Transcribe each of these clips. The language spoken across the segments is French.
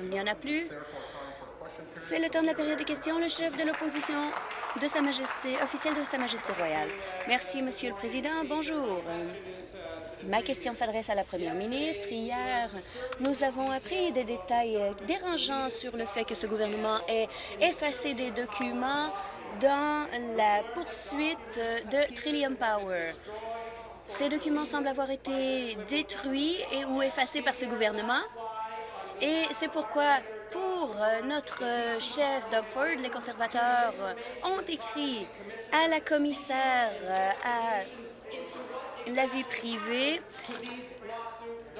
Il n'y en a plus. C'est le temps de la période de questions. Le chef de l'opposition de Sa Majesté, officiel de Sa Majesté royale. Merci, Monsieur le Président. Bonjour. Ma question s'adresse à la Première ministre. Hier, nous avons appris des détails dérangeants sur le fait que ce gouvernement ait effacé des documents dans la poursuite de Trillium Power. Ces documents semblent avoir été détruits et ou effacés par ce gouvernement. Et c'est pourquoi, pour notre chef Doug Ford, les conservateurs ont écrit à la commissaire à la vie privée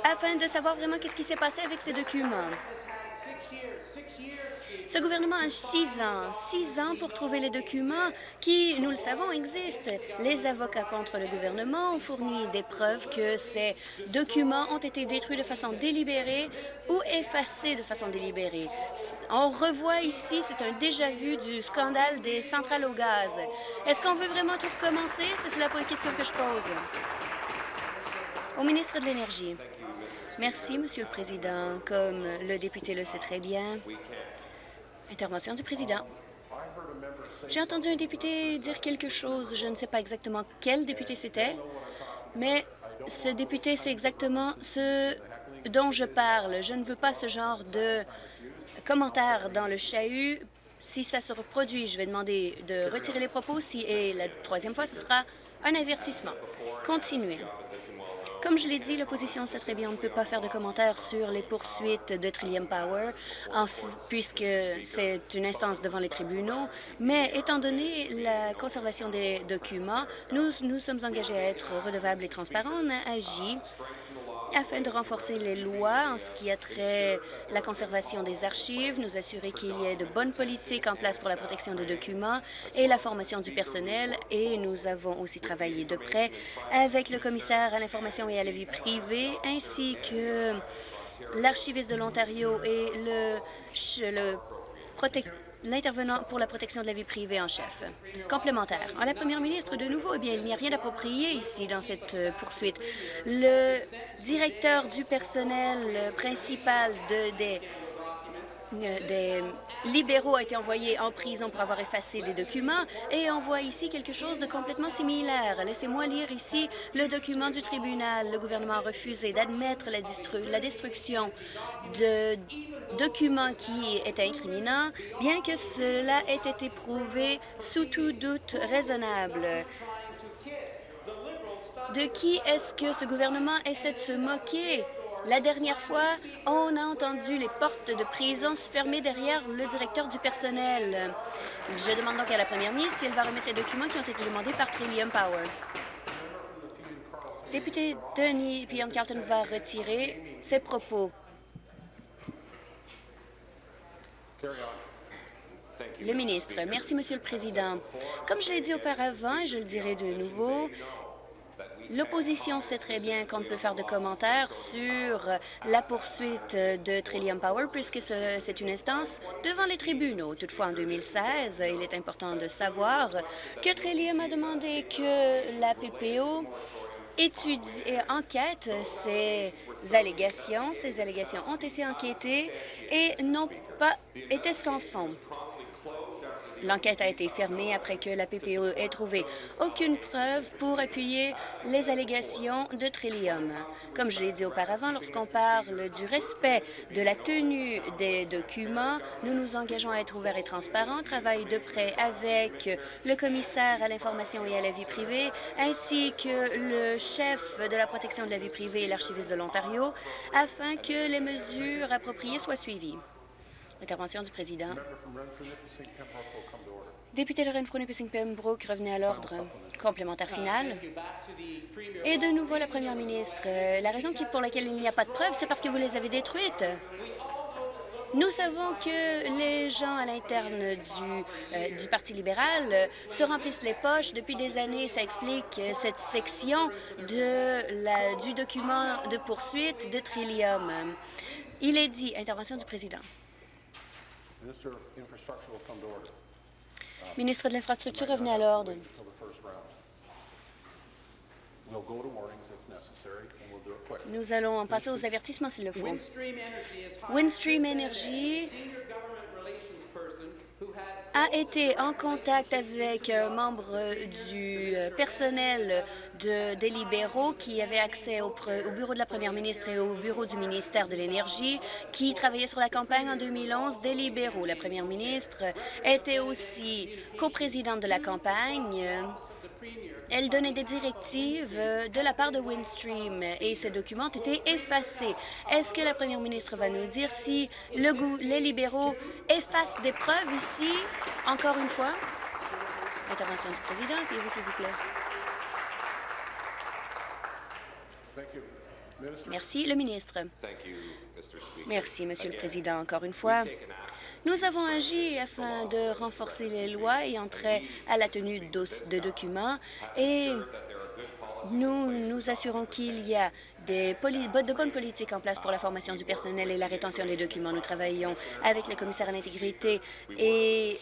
afin de savoir vraiment qu'est-ce qui s'est passé avec ces documents. Ce gouvernement a six ans, six ans pour trouver les documents qui, nous le savons, existent. Les avocats contre le gouvernement ont fourni des preuves que ces documents ont été détruits de façon délibérée ou effacés de façon délibérée. On revoit ici, c'est un déjà-vu du scandale des centrales au gaz. Est-ce qu'on veut vraiment tout recommencer? C'est la question que je pose. Au ministre de l'Énergie. Merci, Monsieur le Président. Comme le député le sait très bien, Intervention du président. J'ai entendu un député dire quelque chose. Je ne sais pas exactement quel député c'était, mais ce député, c'est exactement ce dont je parle. Je ne veux pas ce genre de commentaires dans le chahut. Si ça se reproduit, je vais demander de retirer les propos. Si, et la troisième fois, ce sera un avertissement. Continuez. Comme je l'ai dit, l'opposition sait très bien on ne peut pas faire de commentaires sur les poursuites de Trillium Power, puisque c'est une instance devant les tribunaux, mais étant donné la conservation des documents, nous nous sommes engagés à être redevables et transparents. On a agi afin de renforcer les lois en ce qui a trait la conservation des archives, nous assurer qu'il y ait de bonnes politiques en place pour la protection des documents et la formation du personnel. Et nous avons aussi travaillé de près avec le commissaire à l'information et à la vie privée, ainsi que l'archiviste de l'Ontario et le, le protecteur l'intervenant pour la protection de la vie privée en chef. Complémentaire. En la première ministre, de nouveau, eh bien, il n'y a rien d'approprié ici dans cette euh, poursuite. Le directeur du personnel principal de, des des libéraux a été envoyé en prison pour avoir effacé des documents et on voit ici quelque chose de complètement similaire. Laissez-moi lire ici le document du tribunal. Le gouvernement a refusé d'admettre la, la, destruction de documents qui étaient incriminants, bien que cela ait été prouvé sous tout doute raisonnable. De qui est-ce que ce gouvernement essaie de se moquer? La dernière fois, on a entendu les portes de prison se fermer derrière le directeur du personnel. Je demande donc à la première ministre si elle va remettre les documents qui ont été demandés par Trillium Power. Député Denis Pion Carlton va retirer ses propos. Le ministre. Merci, Monsieur le Président. Comme je l'ai dit auparavant, et je le dirai de nouveau, L'opposition sait très bien qu'on ne peut faire de commentaires sur la poursuite de Trillium Power puisque c'est une instance devant les tribunaux. Toutefois, en 2016, il est important de savoir que Trillium a demandé que la PPO étudie et enquête ces allégations. Ces allégations ont été enquêtées et n'ont pas été sans fond. L'enquête a été fermée après que la PPO ait trouvé aucune preuve pour appuyer les allégations de Trillium. Comme je l'ai dit auparavant, lorsqu'on parle du respect de la tenue des documents, nous nous engageons à être ouverts et transparents, travailler de près avec le commissaire à l'information et à la vie privée, ainsi que le chef de la protection de la vie privée et l'archiviste de l'Ontario, afin que les mesures appropriées soient suivies. Intervention du président. Député de Renfrew-Nipissing-Pembroke, revenez à l'ordre. Complémentaire final. Et de nouveau, la première ministre. La raison pour laquelle il n'y a pas de preuves, c'est parce que vous les avez détruites. Nous savons que les gens à l'interne du, euh, du, Parti libéral se remplissent les poches. Depuis des années, ça explique cette section de la, du document de poursuite de Trillium. Il est dit, intervention du président. Ministre de l'Infrastructure, revenez à l'ordre. Nous allons en passer aux avertissements s'il le faut. Windstream Energy a été en contact avec un membre du personnel de, des libéraux qui avait accès au, au, bureau de la première ministre et au bureau du ministère de l'Énergie qui travaillait sur la campagne en 2011 des libéraux. La première ministre était aussi coprésidente de la campagne elle donnait des directives de la part de Windstream et ces documents ont été effacés. Est-ce que la première ministre va nous dire si le les libéraux effacent des preuves ici, encore une fois? Intervention du président, s'il vous, s'il vous plaît. Merci, le ministre. Merci, Monsieur le Président, encore une fois. Nous avons agi afin de renforcer les lois et entrer à la tenue de documents et nous nous assurons qu'il y a de bonnes politiques en place pour la formation du personnel et la rétention des documents. Nous travaillons avec le commissaire à l'intégrité et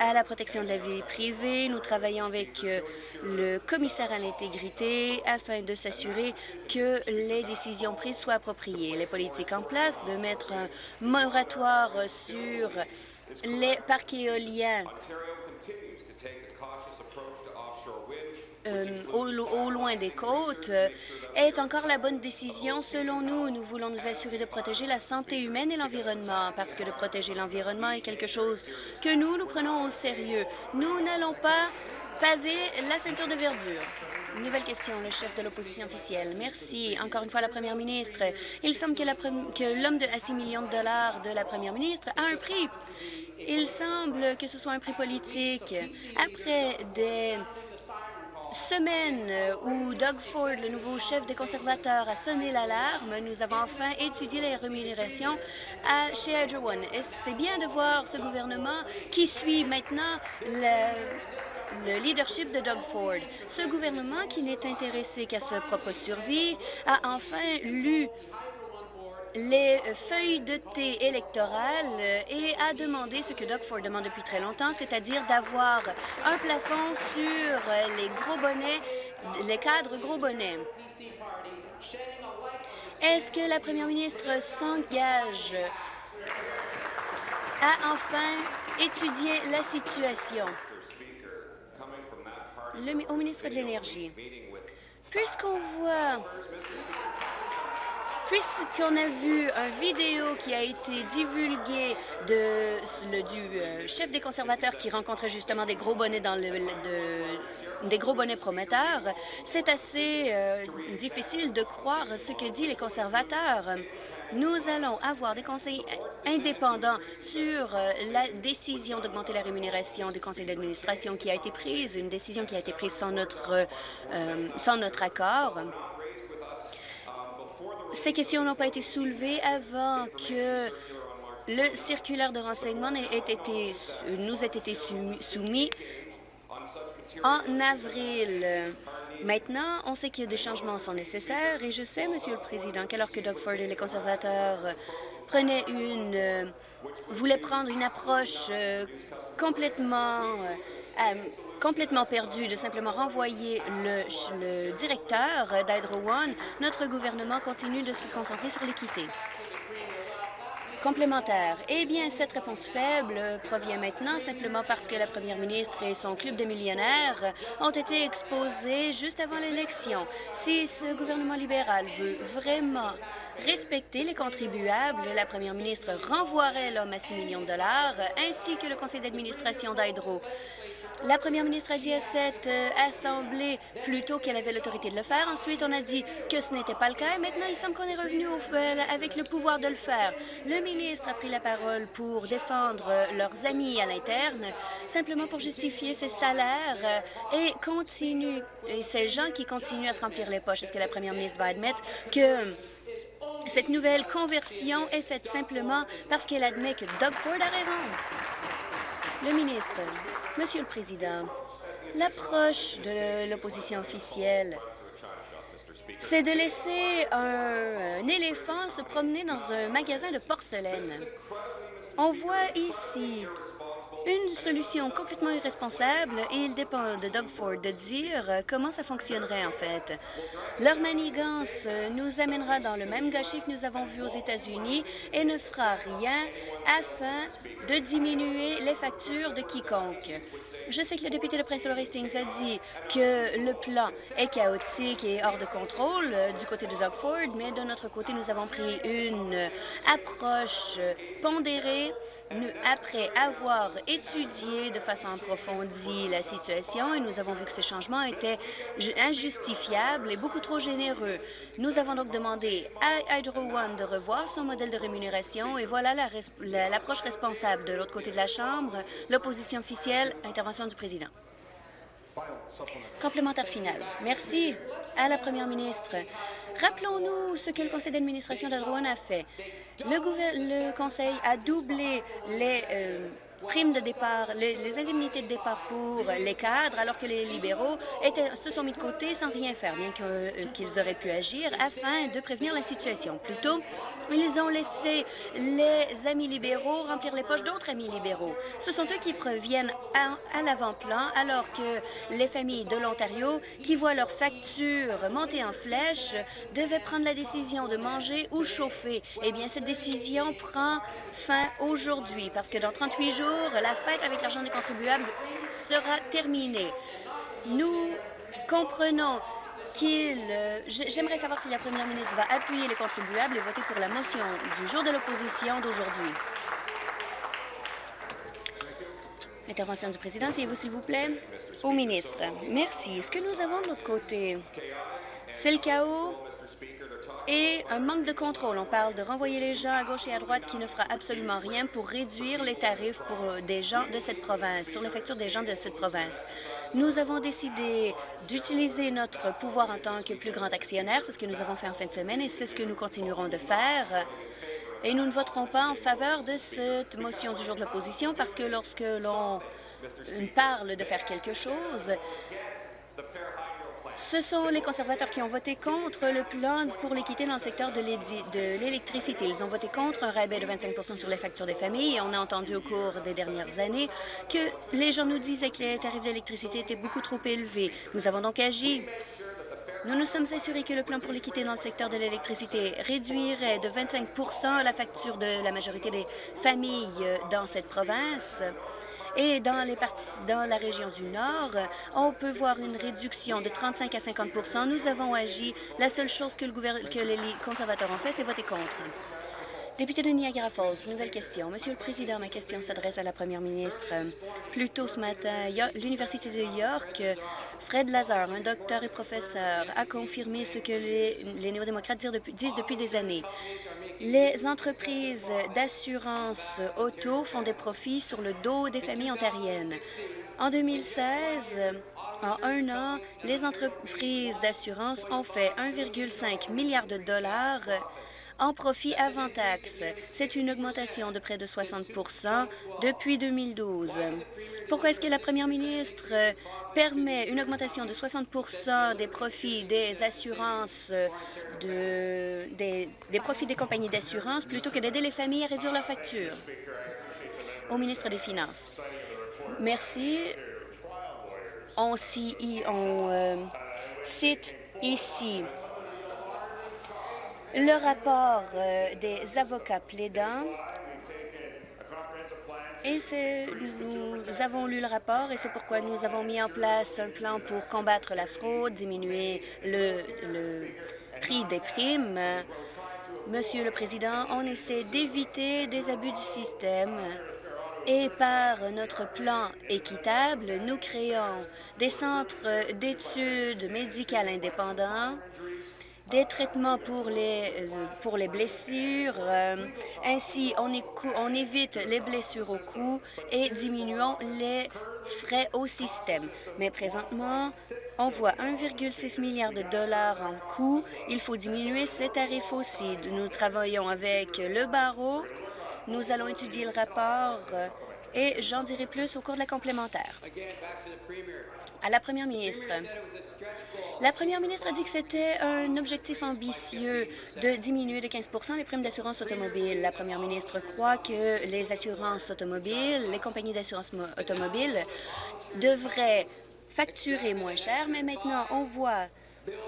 à la protection de la vie privée. Nous travaillons avec euh, le commissaire à l'intégrité afin de s'assurer que les décisions prises soient appropriées. Les politiques en place de mettre un moratoire sur les parcs éoliens euh, au, loin des côtes euh, est encore la bonne décision. Selon nous, nous voulons nous assurer de protéger la santé humaine et l'environnement, parce que de protéger l'environnement est quelque chose que nous, nous prenons au sérieux. Nous n'allons pas paver la ceinture de verdure. Nouvelle question, le chef de l'opposition officielle. Merci. Encore une fois, la première ministre. Il semble que l'homme à 6 millions de dollars de la première ministre a un prix. Il semble que ce soit un prix politique. Après des semaine où Doug Ford, le nouveau chef des conservateurs, a sonné l'alarme, nous avons enfin étudié les rémunérations chez Hydro One. Et c'est bien de voir ce gouvernement qui suit maintenant le, le leadership de Doug Ford. Ce gouvernement qui n'est intéressé qu'à sa propre survie a enfin lu les feuilles de thé électorales et a demandé ce que Doug Ford demande depuis très longtemps, c'est-à-dire d'avoir un plafond sur les gros bonnets, les cadres gros bonnets. Est-ce que la première ministre s'engage à enfin étudier la situation? Au ministre de l'Énergie. Puisqu'on voit Puisqu'on a vu un vidéo qui a été divulgué de, le, du euh, chef des conservateurs qui rencontrait justement des gros bonnets dans le, des gros bonnets prometteurs, c'est assez euh, difficile de croire ce que disent les conservateurs. Nous allons avoir des conseils indépendants sur euh, la décision d'augmenter la rémunération du conseil d'administration qui a été prise, une décision qui a été prise sans notre, sans notre accord. Ces questions n'ont pas été soulevées avant que le circulaire de renseignement nous ait été soumis en avril. Maintenant, on sait que des changements sont nécessaires et je sais, Monsieur le Président, qu'alors que Doug Ford et les conservateurs prenaient une, voulaient prendre une approche euh, complètement euh, complètement perdu de simplement renvoyer le, directeur d'Hydro One, notre gouvernement continue de se concentrer sur l'équité complémentaire. Eh bien, cette réponse faible provient maintenant simplement parce que la première ministre et son club de millionnaires ont été exposés juste avant l'élection. Si ce gouvernement libéral veut vraiment respecter les contribuables, la première ministre renvoierait l'homme à 6 millions de dollars ainsi que le conseil d'administration d'Hydro. La première ministre a dit à cette euh, Assemblée plutôt qu'elle avait l'autorité de le faire. Ensuite, on a dit que ce n'était pas le cas. Et maintenant, il semble qu'on est revenu avec le pouvoir de le faire. Le ministre a pris la parole pour défendre euh, leurs amis à l'interne, simplement pour justifier ses salaires euh, et continue et ces gens qui continuent à se remplir les poches. Est-ce que la première ministre va admettre que cette nouvelle conversion est faite simplement parce qu'elle admet que Doug Ford a raison? Le ministre. Monsieur le Président, l'approche de l'opposition officielle, c'est de laisser un, éléphant se promener dans un magasin de porcelaine. On voit ici une solution complètement irresponsable et il dépend de Doug Ford de dire euh, comment ça fonctionnerait en fait. Leur manigance euh, nous amènera dans le même gâchis que nous avons vu aux États-Unis et ne fera rien afin de diminuer les factures de quiconque. Je sais que le député de Prince Hastings a dit que le plan est chaotique et hors de contrôle euh, du côté de Doug Ford, mais de notre côté, nous avons pris une approche pondérée après avoir de façon approfondie la situation et nous avons vu que ces changements étaient injustifiables et beaucoup trop généreux. Nous avons donc demandé à Hydro One de revoir son modèle de rémunération et voilà l'approche responsable de l'autre côté de la Chambre, l'opposition officielle, intervention du président. Complémentaire final. Merci à la première ministre. Rappelons-nous ce que le conseil d'administration d'Hydro-One a fait. Le, le, conseil a doublé les euh, primes de départ, les, indemnités de départ pour les cadres, alors que les libéraux se sont mis de côté sans rien faire, bien euh, qu'ils auraient pu agir afin de prévenir la situation. Plutôt, ils ont laissé les amis libéraux remplir les poches d'autres amis libéraux. Ce sont eux qui previennent à, l'avant-plan, alors que les familles de l'Ontario, qui voient leurs factures monter en flèche, devaient prendre la décision de manger ou chauffer. Eh bien, cette décision prend fin aujourd'hui, parce que dans 38 jours, la fête avec l'argent des contribuables sera terminée. Nous comprenons qu'il... Euh, j'aimerais savoir si la première ministre va appuyer les contribuables et voter pour la motion du jour de l'opposition d'aujourd'hui. Intervention du président, vous s'il vous plaît. Au ministre. Merci. Ce que nous avons de l'autre côté, c'est le chaos et un manque de contrôle. On parle de renvoyer les gens à gauche et à droite qui ne fera absolument rien pour réduire les tarifs pour euh, des gens de cette province, sur les factures des gens de cette province. Nous avons décidé d'utiliser notre pouvoir en tant que plus grand actionnaire. C'est ce que nous avons fait en fin de semaine et c'est ce que nous continuerons de faire. Et nous ne voterons pas en faveur de cette motion du jour de l'opposition parce que lorsque l'on parle de faire quelque chose, ce sont les conservateurs qui ont voté contre le plan pour l'équité dans le secteur de l'électricité. Ils ont voté contre un rabais de 25% sur les factures des familles on a entendu au cours des dernières années que les gens nous disaient que les tarifs d'électricité étaient beaucoup trop élevés. Nous avons donc agi nous nous sommes assurés que le plan pour l'équité dans le secteur de l'électricité réduirait de 25% la facture de la majorité des familles dans cette province. Et dans, les parties, dans la région du Nord, on peut voir une réduction de 35 à 50% Nous avons agi. La seule chose que, le que les conservateurs ont fait, c'est voter contre. Député de Niagara Falls, nouvelle question. Monsieur le Président, ma question s'adresse à la Première ministre. Plus tôt ce matin, l'Université de York, Fred Lazar, un docteur et professeur, a confirmé ce que les, les néo-démocrates disent depuis des années. Les entreprises d'assurance auto font des profits sur le dos des familles ontariennes. En 2016, en un an, les entreprises d'assurance ont fait 1,5 milliard de dollars en profit avant taxe. C'est une augmentation de près de 60% depuis 2012. Pourquoi est-ce que la première ministre permet une augmentation de 60% des profits des assurances, de, des, profits des compagnies d'assurance, plutôt que d'aider les familles à réduire leurs factures? Au ministre des Finances. Merci. On, on euh, cite ici le rapport euh, des avocats plaidants et nous avons lu le rapport et c'est pourquoi nous avons mis en place un plan pour combattre la fraude, diminuer le, le prix des primes. Monsieur le Président, on essaie d'éviter des abus du système et par notre plan équitable, nous créons des centres d'études médicales indépendants des traitements pour les, euh, pour les blessures. Euh, ainsi, on, on évite les blessures au cou et diminuons les frais au système. Mais présentement, on voit 1,6 milliard de dollars en coûts. Il faut diminuer ces tarifs aussi. Nous travaillons avec le barreau. Nous allons étudier le rapport et j'en dirai plus au cours de la complémentaire. À la première ministre. La première ministre a dit que c'était un objectif ambitieux de diminuer de 15% les primes d'assurance automobile. La première ministre croit que les assurances automobiles, les compagnies d'assurance automobile devraient facturer moins cher, mais maintenant, on voit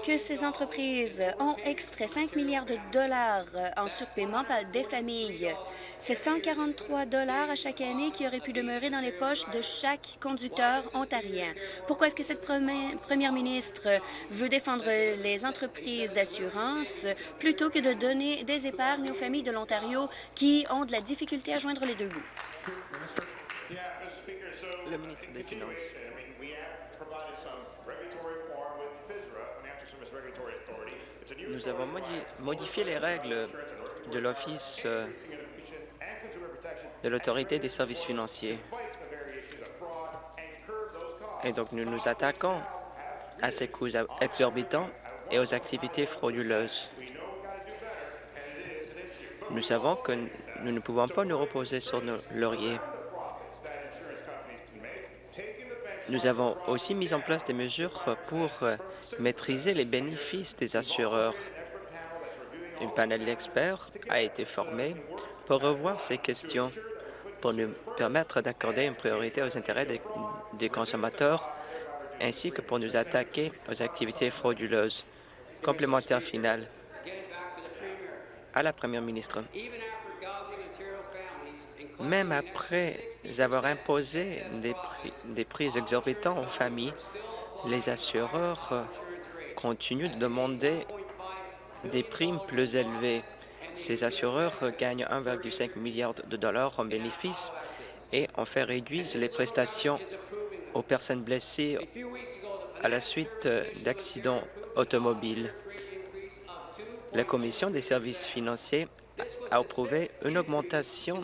que ces entreprises ont extrait 5 milliards de dollars en surpaiement par des familles. C'est 143 dollars à chaque année qui auraient pu demeurer dans les poches de chaque conducteur ontarien. Pourquoi est-ce que cette première ministre veut défendre les entreprises d'assurance plutôt que de donner des épargnes aux familles de l'Ontario qui ont de la difficulté à joindre les deux bouts? Le ministre des Finances. Nous avons modifié les règles de l'Office euh, de l'Autorité des services financiers. Et donc, nous nous attaquons à ces coûts exorbitants et aux activités frauduleuses. Nous savons que nous ne pouvons pas nous reposer sur nos lauriers. Nous avons aussi mis en place des mesures pour euh, maîtriser les bénéfices des assureurs. Un panel d'experts a été formé pour revoir ces questions, pour nous permettre d'accorder une priorité aux intérêts des, consommateurs, ainsi que pour nous attaquer aux activités frauduleuses. Complémentaire final à la première ministre. Même après avoir imposé des prix, des exorbitants aux familles, les assureurs euh, continuent de demander des primes plus élevées. Ces assureurs gagnent 1,5 milliard de dollars en bénéfices et ont fait réduire les prestations aux personnes blessées à la suite euh, d'accidents automobiles. La Commission des services financiers a approuvé une augmentation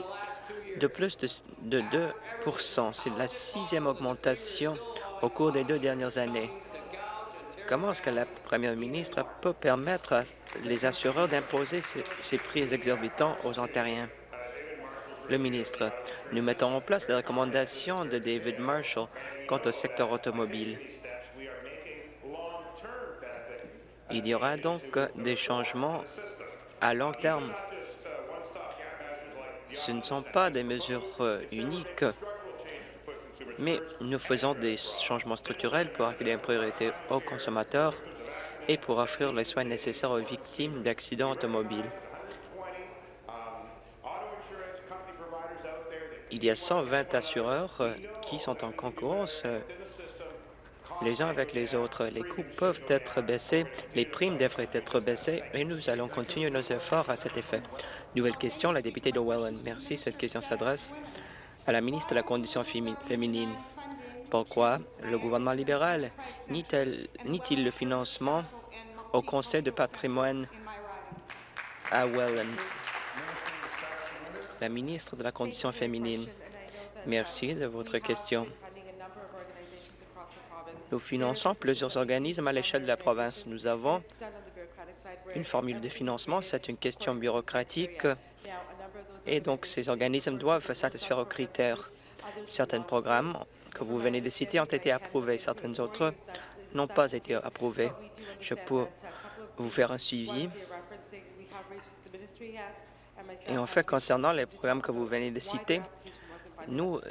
de plus de, 2% C'est la sixième augmentation au cours des deux dernières années. Comment est-ce que la première ministre peut permettre à les assureurs d'imposer ces, prix exorbitants aux Ontariens? Le ministre, nous mettons en place les recommandations de David Marshall quant au secteur automobile. Il y aura donc des changements à long terme ce ne sont pas des mesures euh, uniques, mais nous faisons des changements structurels pour accorder une priorité aux consommateurs et pour offrir les soins nécessaires aux victimes d'accidents automobiles. Il y a 120 assureurs euh, qui sont en concurrence euh, les uns avec les autres. Les coûts peuvent être baissés, les primes devraient être baissées et nous allons continuer nos efforts à cet effet. Nouvelle question, la députée de Welland. Merci. Cette question s'adresse à la ministre de la Condition féminine. Pourquoi le gouvernement libéral nie-t-il le financement au Conseil de patrimoine à Welland? La ministre de la Condition féminine. Merci de votre question. Nous finançons plusieurs organismes à l'échelle de la province. Nous avons une formule de financement, c'est une question bureaucratique et donc ces organismes doivent satisfaire aux critères. Certains programmes que vous venez de citer ont été approuvés, certains autres n'ont pas été approuvés. Je peux vous faire un suivi. Et en fait, concernant les programmes que vous venez de citer, nous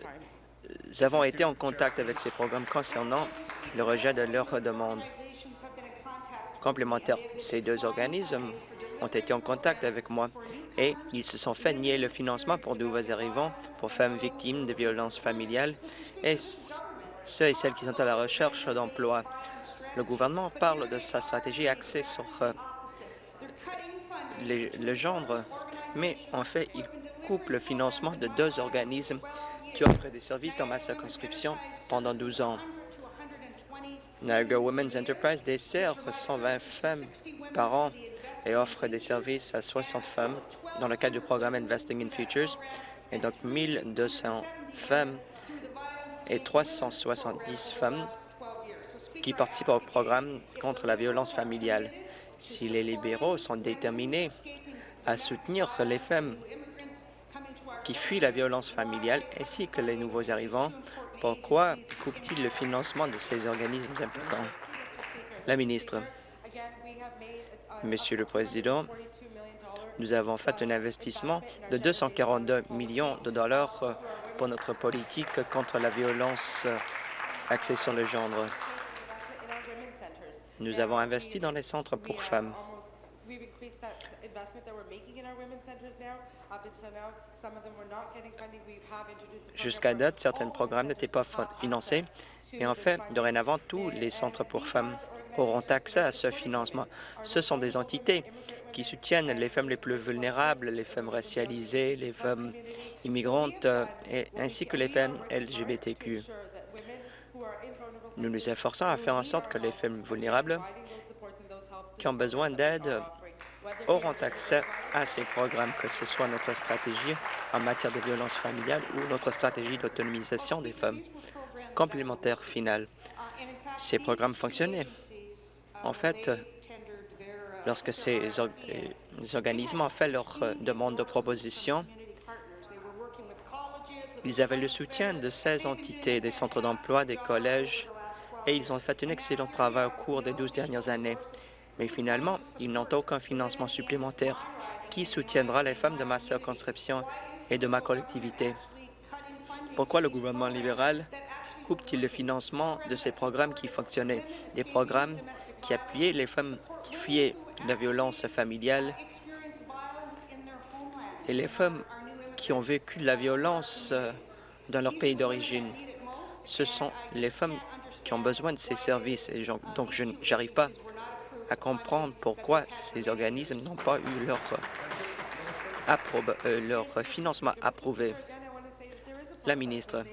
nous avons été en contact avec ces programmes concernant le rejet de leurs demandes complémentaires. Ces deux organismes ont été en contact avec moi et ils se sont fait nier le financement pour nouveaux arrivants, pour femmes victimes de violences familiales et ceux et celles qui sont à la recherche d'emploi. Le gouvernement parle de sa stratégie axée sur euh, le genre, mais en fait, il coupe le financement de deux organismes qui offre des services dans ma circonscription pendant 12 ans. Niagara Women's Enterprise dessert 120 femmes par an et offre des services à 60 femmes dans le cadre du programme Investing in Futures, et donc 1200 femmes et 370 femmes qui participent au programme contre la violence familiale. Si les libéraux sont déterminés à soutenir les femmes qui fuient la violence familiale ainsi que les nouveaux arrivants. Pourquoi coupe-t-il le financement de ces organismes importants? La ministre. Monsieur le Président, nous avons fait un investissement de 242 millions de dollars pour notre politique contre la violence axée sur le genre. Nous avons investi dans les centres pour femmes. Jusqu'à date, certains programmes n'étaient pas financés et en fait, dorénavant, tous les centres pour femmes auront accès à ce financement. Ce sont des entités qui soutiennent les femmes les plus vulnérables, les femmes racialisées, les femmes immigrantes, et, ainsi que les femmes LGBTQ. Nous nous efforçons à faire en sorte que les femmes vulnérables qui ont besoin d'aide auront accès à ces programmes, que ce soit notre stratégie en matière de violence familiale ou notre stratégie d'autonomisation des femmes. Complémentaire final. Ces programmes fonctionnaient. En fait, lorsque ces, organismes ont fait leur euh, demande de proposition, ils avaient le soutien de 16 entités, des centres d'emploi, des collèges, et ils ont fait un excellent travail au cours des 12 dernières années. Mais finalement, ils n'ont aucun financement supplémentaire qui soutiendra les femmes de ma circonscription et de ma collectivité. Pourquoi le gouvernement libéral coupe-t-il le financement de ces programmes qui fonctionnaient, des programmes qui appuyaient les femmes qui fuyaient la violence familiale et les femmes qui ont vécu de la violence euh, dans leur pays d'origine. Ce sont les femmes qui ont besoin de ces services. Et donc, je n'arrive pas à comprendre pourquoi ces organismes n'ont pas eu leur, euh, leur financement approuvé. La ministre,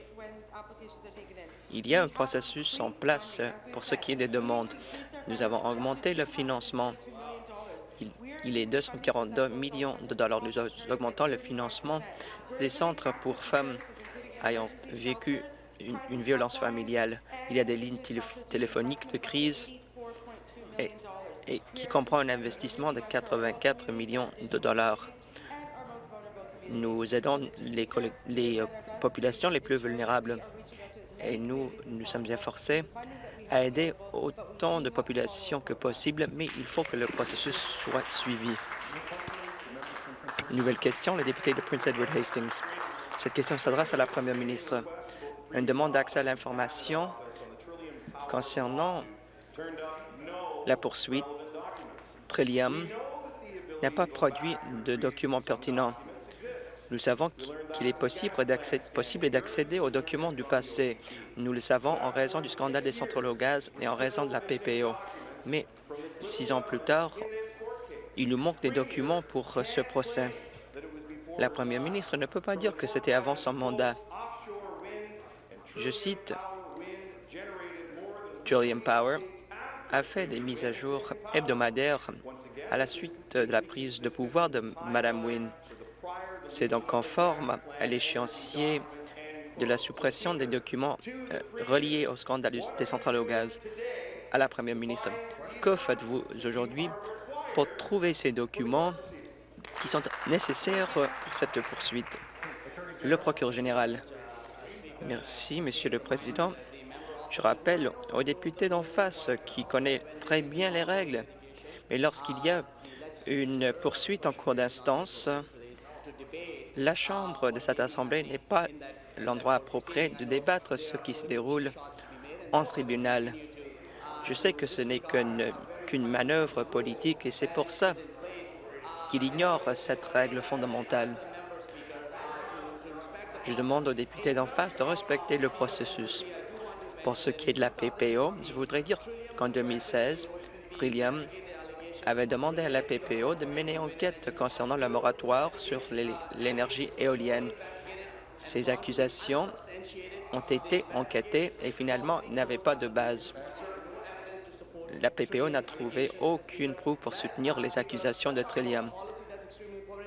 il y a un processus en place pour ce qui est des demandes. Nous avons augmenté le financement. Il, est 242 millions de dollars. Nous augmentons le financement des centres pour femmes ayant vécu une, violence familiale. Il y a des lignes téléphoniques de crise qui comprend un investissement de 84 millions de dollars. Nous aidons les, les euh, populations les plus vulnérables et nous nous sommes efforcés à aider autant de populations que possible, mais il faut que le processus soit suivi. Nouvelle question, le député de Prince Edward Hastings. Cette question s'adresse à la première ministre une demande d'accès à l'information concernant la poursuite. Trillium n'a pas produit de documents pertinents. Nous savons qu'il est possible d'accéder aux documents du passé. Nous le savons en raison du scandale des centrales au gaz et en raison de la PPO. Mais six ans plus tard, il nous manque des documents pour ce procès. La première ministre ne peut pas dire que c'était avant son mandat. Je cite, Julian Power a fait des mises à jour hebdomadaires à la suite de la prise de pouvoir de Mme Wynne. C'est donc conforme à l'échéancier de la suppression des documents euh, reliés au scandale des centrales au gaz. À la Première ministre, que faites-vous aujourd'hui pour trouver ces documents qui sont nécessaires pour cette poursuite? Le procureur général. Merci, Monsieur le Président. Je rappelle aux députés d'en face qui connaît très bien les règles, mais lorsqu'il y a une poursuite en cours d'instance, la Chambre de cette Assemblée n'est pas l'endroit approprié de débattre ce qui se déroule en tribunal. Je sais que ce n'est qu'une manœuvre politique et c'est pour ça qu'il ignore cette règle fondamentale. Je demande aux députés d'en face de respecter le processus. Pour ce qui est de la PPO, je voudrais dire qu'en 2016, Trillium avait demandé à la PPO de mener enquête concernant le moratoire sur l'énergie éolienne. Ces accusations ont été enquêtées et finalement n'avaient pas de base. La PPO n'a trouvé aucune preuve pour soutenir les accusations de Trillium.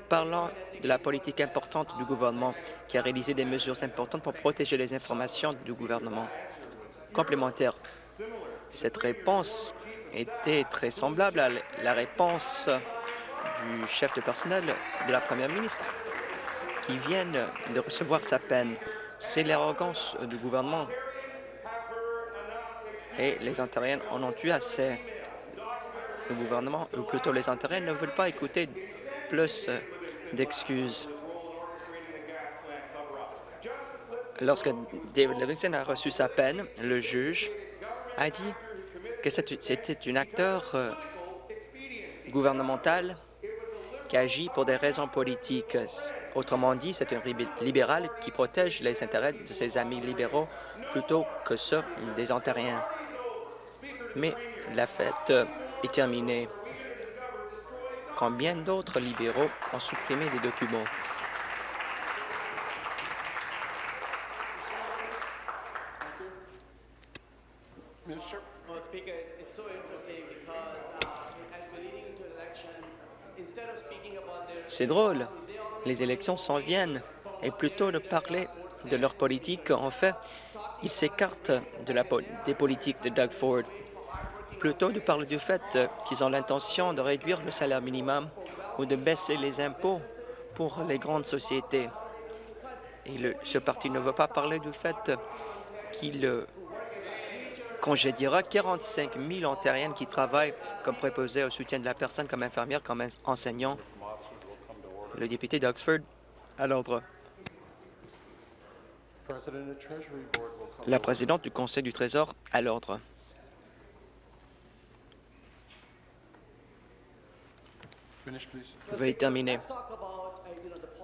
Parlant de la politique importante du gouvernement qui a réalisé des mesures importantes pour protéger les informations du gouvernement. Complémentaire, cette réponse était très semblable à la réponse du chef de personnel de la première ministre. qui viennent de recevoir sa peine. C'est l'arrogance du gouvernement et les Ontariens en ont eu assez. Le gouvernement, ou plutôt les Ontariens, ne veulent pas écouter plus d'excuses. Lorsque David Livingston a reçu sa peine, le juge a dit que c'était un acteur euh, gouvernemental qui agit pour des raisons politiques. Autrement dit, c'est un libéral qui protège les intérêts de ses amis libéraux plutôt que ceux des Ontariens. Mais la fête est terminée. Combien d'autres libéraux ont supprimé des documents? C'est drôle. Les élections s'en viennent. Et plutôt de parler de leur politique, en fait, ils s'écartent de des politiques de Doug Ford. Plutôt de parler du fait qu'ils ont l'intention de réduire le salaire minimum ou de baisser les impôts pour les grandes sociétés. Et ce parti ne veut pas parler du fait qu'il congédiera 45 000 ontariennes qui travaillent comme préposés au soutien de la personne, comme infirmière, comme enseignant le député d'Oxford, à l'ordre. La présidente du Conseil du Trésor, à l'ordre. Veuillez terminer.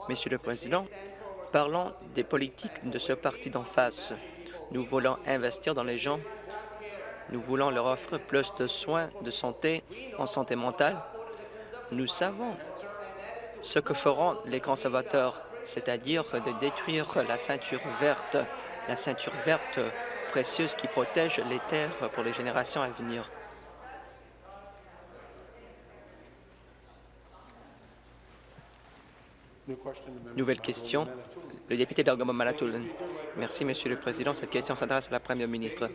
Monsieur le Président, parlons des politiques de ce parti d'en face. Nous voulons investir dans les gens. Nous voulons leur offrir plus de soins de santé en santé mentale. Nous savons ce que feront les conservateurs, c'est-à-dire de détruire la ceinture verte, la ceinture verte précieuse qui protège les terres pour les générations à venir. Nouvelle question. Le député d'Argoma-Manitoulin. Merci, Monsieur le Président. Cette question s'adresse à la Première ministre.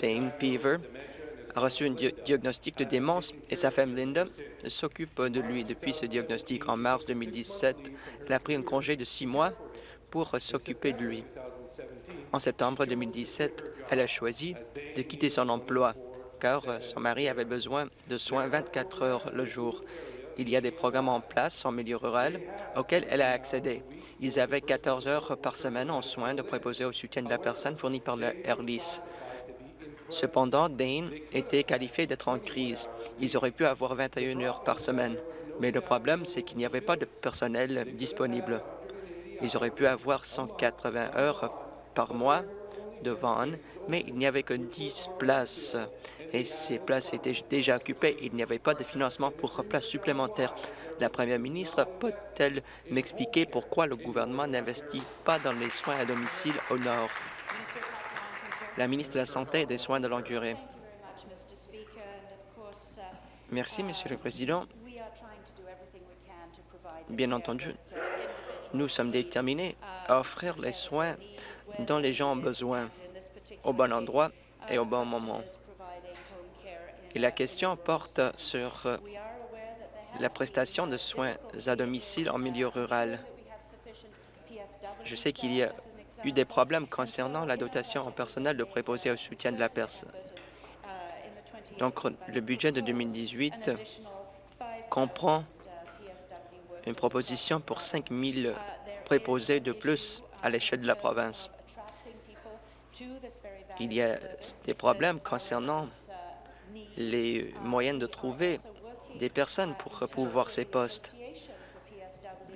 Payne Peaver a reçu un diagnostic de démence et sa femme Linda s'occupe de lui depuis ce diagnostic. En mars 2017, elle a pris un congé de six mois pour s'occuper de lui. En septembre 2017, elle a choisi de quitter son emploi car son mari avait besoin de soins 24 heures le jour. Il y a des programmes en place en milieu rural auxquels elle a accédé. Ils avaient 14 heures par semaine en soins de préposer au soutien de la personne fournis par le. Cependant, Dane était qualifié d'être en crise. Ils auraient pu avoir 21 heures par semaine. Mais le problème, c'est qu'il n'y avait pas de personnel disponible. Ils auraient pu avoir 180 heures par mois de Vaughan, mais il n'y avait que 10 places et ces places étaient déjà occupées. Il n'y avait pas de financement pour places supplémentaires. La première ministre peut-elle m'expliquer pourquoi le gouvernement n'investit pas dans les soins à domicile au Nord? La ministre de la Santé et des Soins de longue durée. Merci, Monsieur le Président. Bien entendu, nous sommes déterminés à offrir les soins dont les gens ont besoin, au bon endroit et au bon moment. Et la question porte sur la prestation de soins à domicile en milieu rural. Je sais qu'il y a eu des problèmes concernant la dotation en personnel de préposé au soutien de la personne. Donc, le budget de 2018 comprend une proposition pour 5 000 préposés de plus à l'échelle de la province. Il y a des problèmes concernant les moyens de trouver des personnes pour pouvoir ces postes.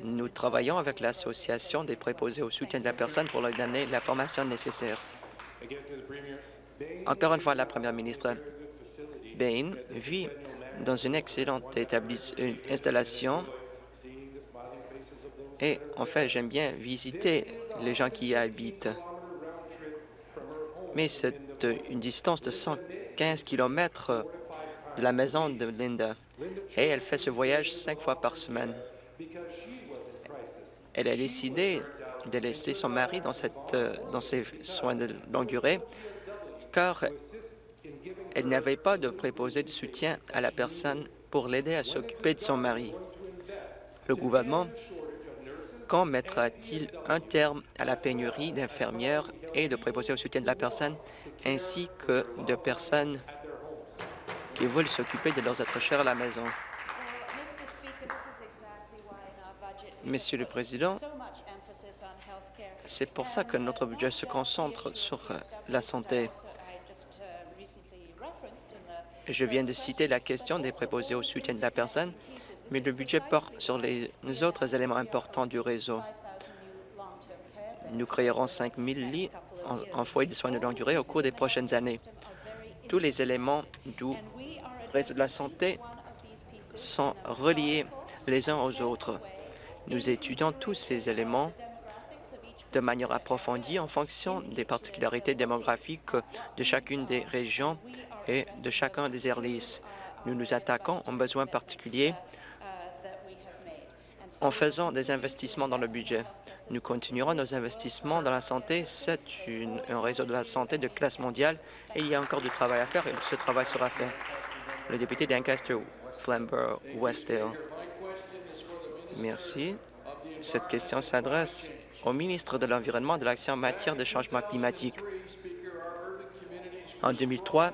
Nous travaillons avec l'Association des préposés au soutien de la personne pour leur donner la formation nécessaire. Encore une fois, la Première ministre Bain vit dans une excellente installation et en fait, j'aime bien visiter les gens qui y habitent. Mais c'est une distance de 115 km de la maison de Linda et elle fait ce voyage cinq fois par semaine. Elle a décidé de laisser son mari dans, euh, ses soins de longue durée car elle n'avait pas de préposé de soutien à la personne pour l'aider à s'occuper de son mari. Le gouvernement Quand mettra-t-il un terme à la pénurie d'infirmières et de préposés au soutien de la personne, ainsi que de personnes qui veulent s'occuper de leurs êtres chers à la maison? Monsieur le Président, c'est pour ça que notre budget se concentre sur euh, la santé. Je viens de citer la question des préposés au soutien de la personne, mais le budget porte sur les autres éléments importants du réseau. Nous créerons 5 000 lits en, en foyer de soins de longue durée au cours des prochaines années. Tous les éléments du réseau de la santé sont reliés les uns aux autres. Nous étudions tous ces éléments de manière approfondie en fonction des particularités démographiques de chacune des régions et de chacun des airlies. Nous nous attaquons aux besoins particuliers en faisant des investissements dans le budget. Nous continuerons nos investissements dans la santé. C'est un réseau de la santé de classe mondiale et il y a encore du travail à faire et ce travail sera fait. Le député d'Ancaster, Flamborough, Westdale. Merci. Cette question s'adresse au ministre de l'Environnement de l'Action en matière de changement climatique. En 2003,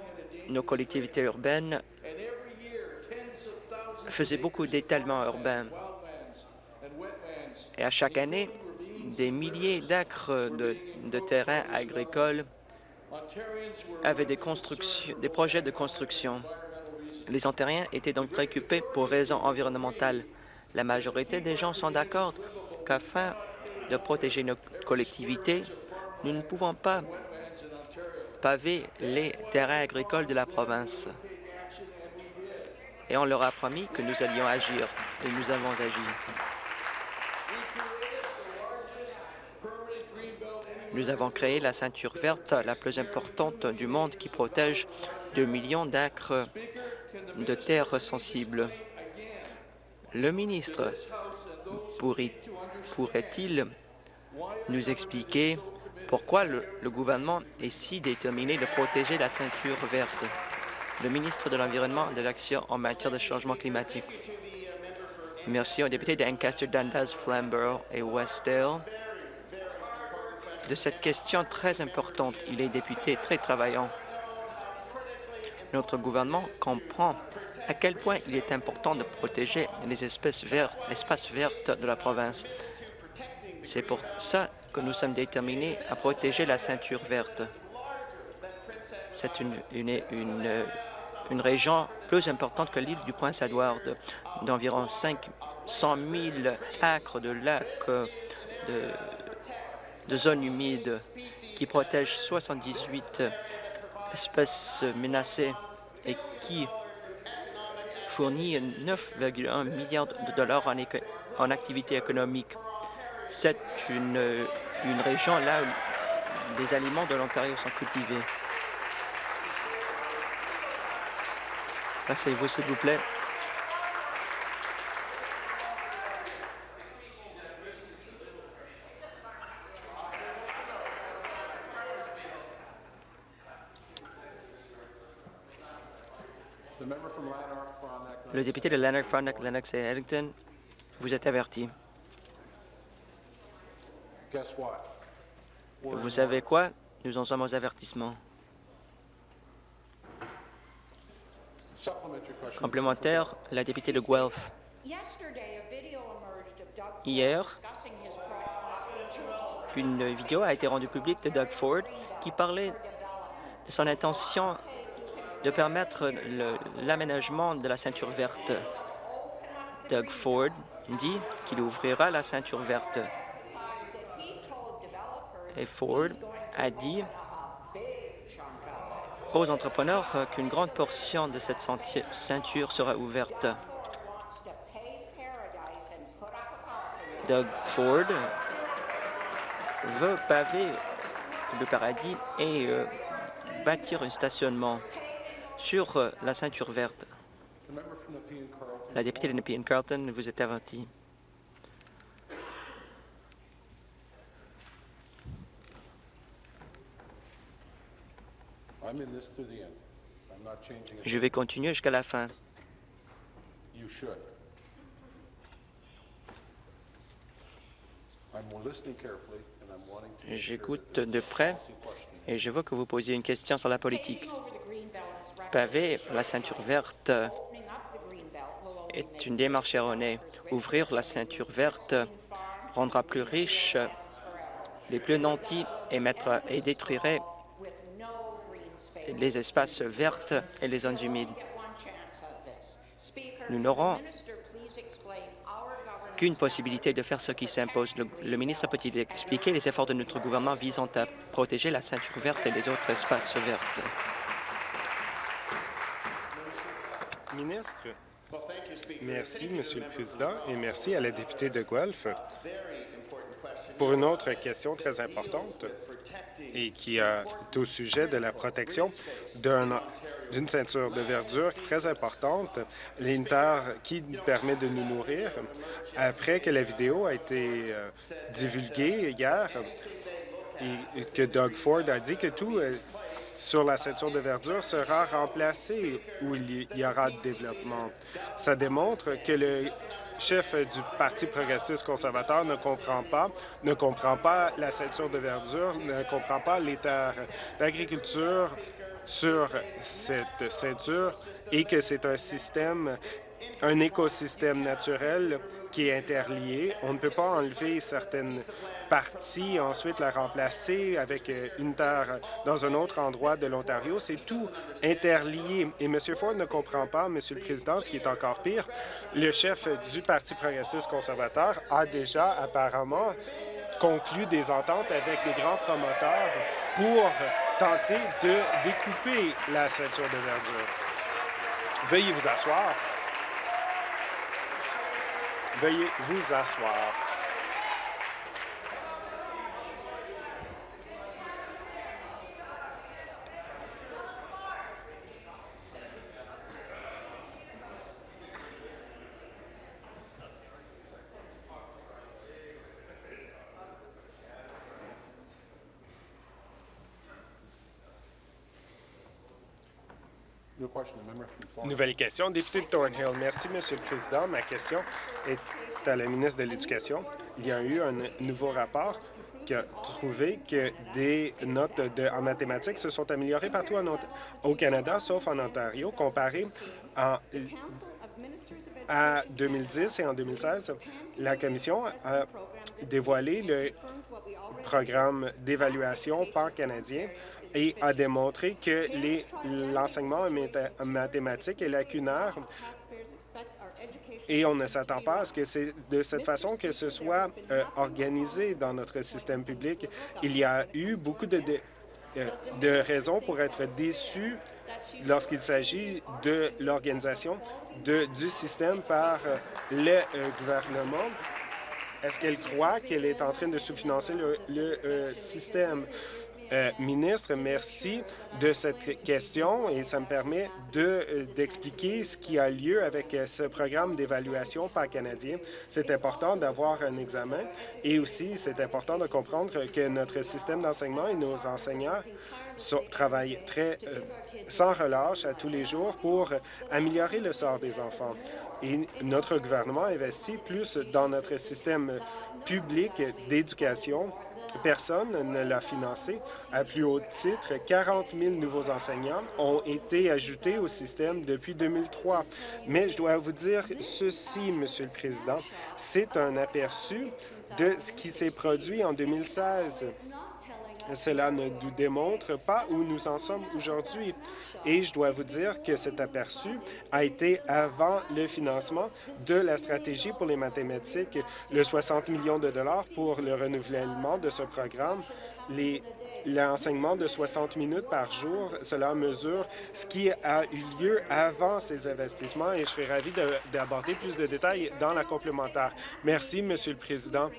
nos collectivités urbaines faisaient beaucoup d'étalements urbains. Et à chaque année, des milliers d'acres de, de terrains agricoles avaient des, des projets de construction. Les Ontariens étaient donc préoccupés pour raisons environnementales. La majorité des gens sont d'accord qu'afin de protéger nos collectivités, nous ne pouvons pas paver les terrains agricoles de la province. Et on leur a promis que nous allions agir, et nous avons agi. Nous avons créé la ceinture verte la plus importante du monde qui protège 2 millions d'acres de terres sensibles. Le ministre pourrait-il nous expliquer pourquoi le, gouvernement est si déterminé de protéger la ceinture verte? Le ministre de l'Environnement et de l'Action en matière de changement climatique. Merci au député d'Ancaster, Dundas, Flamborough et Westdale de cette question très importante. Il est député très travaillant. Notre gouvernement comprend à quel point il est important de protéger les espèces vertes, de la province. C'est pour ça que nous sommes déterminés à protéger la ceinture verte. C'est une, région plus importante que l'île du Prince-Édouard, d'environ 500 000 acres de lacs, de, de zones humides qui protègent 78 espèces menacées et qui fournit 9,1 milliards de dollars en, en activité économique. C'est une, une région là où les aliments de l'Ontario sont cultivés. Passez-vous, s'il vous plaît. Le député de Lanark, Frontenac, Lennox et Ellington, vous êtes averti. Vous savez quoi? Nous en sommes aux avertissements. Complémentaire, la députée de Guelph. Hier, une vidéo a été rendue publique de Doug Ford qui parlait de son intention de permettre l'aménagement de la ceinture verte. Doug Ford dit qu'il ouvrira la ceinture verte. Et Ford a dit aux entrepreneurs qu'une grande portion de cette ceinture sera ouverte. Doug Ford veut paver le paradis et euh, bâtir un stationnement sur euh, la ceinture verte. La députée de Nepean Carlton, vous êtes avertie. Je vais continuer jusqu'à la fin. J'écoute de près et je vois que vous posiez une question sur la politique. Pavé la ceinture verte est une démarche erronée. Ouvrir la ceinture verte rendra plus riches les plus nantis et détruirait les espaces verts et les zones humides. Nous n'aurons qu'une possibilité de faire ce qui s'impose. Le, ministre peut-il expliquer les efforts de notre gouvernement visant à protéger la ceinture verte et les autres espaces verts? Ministre, merci, Monsieur le Président, et merci à la députée de Guelph pour une autre question très importante et qui est au sujet de la protection d'une ceinture de verdure très importante, l'Inter qui permet de nous nourrir. Après que la vidéo a été euh, divulguée hier et que Doug Ford a dit que tout euh, sur la ceinture de verdure sera remplacé où il y aura développement. Ça démontre que le chef du Parti progressiste conservateur ne comprend pas, ne comprend pas la ceinture de verdure, ne comprend pas les terres d'agriculture sur cette ceinture et que c'est un système, un écosystème naturel est interlié. On ne peut pas enlever certaines partie, ensuite la remplacer avec euh, une terre dans un autre endroit de l'Ontario. C'est tout interlié. Et M. Ford ne comprend pas, M. le Président, ce qui est encore pire. Le chef du Parti progressiste conservateur a déjà apparemment conclu des ententes avec des grands promoteurs pour tenter de découper la ceinture de verdure. Veuillez vous asseoir. Veuillez vous asseoir. Nouvelle question, député de Thornhill. Merci, Monsieur le Président. Ma question est à la ministre de l'Éducation. Il y a eu un nouveau rapport qui a trouvé que des notes en mathématiques se sont améliorées partout au Canada, sauf en Ontario, comparé à 2010 et en 2016. La Commission a dévoilé le programme d'évaluation pan-canadien et a démontré que l'enseignement en mathématiques est lacunaire et on ne s'attend pas à ce que c'est de cette façon que ce soit euh, organisé dans notre système public. Il y a eu beaucoup de, euh, de, raisons pour être déçus lorsqu'il s'agit de l'organisation du système par euh, le gouvernement. Est-ce qu'elle croit qu'elle est en train de sous-financer le, le système? Euh, ministre, merci de cette question et ça me permet euh, d'expliquer ce qui a lieu avec euh, ce programme d'évaluation par canadien. C'est important d'avoir un examen et aussi c'est important de comprendre que notre système d'enseignement et nos enseignants travaillent très sans relâche à tous les jours pour améliorer le sort des enfants. Et notre gouvernement investit plus dans notre système public d'éducation Personne ne l'a financé. À plus haut titre, 40 000 nouveaux enseignants ont été ajoutés au système depuis 2003. Mais je dois vous dire ceci, Monsieur le Président, c'est un aperçu de ce qui s'est produit en 2016. Cela ne nous démontre pas où nous en sommes aujourd'hui. Et je dois vous dire que cet aperçu a été avant le financement de la stratégie pour les mathématiques, le 60 millions de dollars pour le renouvellement de ce programme, l'enseignement de 60 minutes par jour, cela mesure ce qui a eu lieu avant ces investissements et je serais ravi d'aborder plus de détails dans la complémentaire. Merci, Monsieur le Président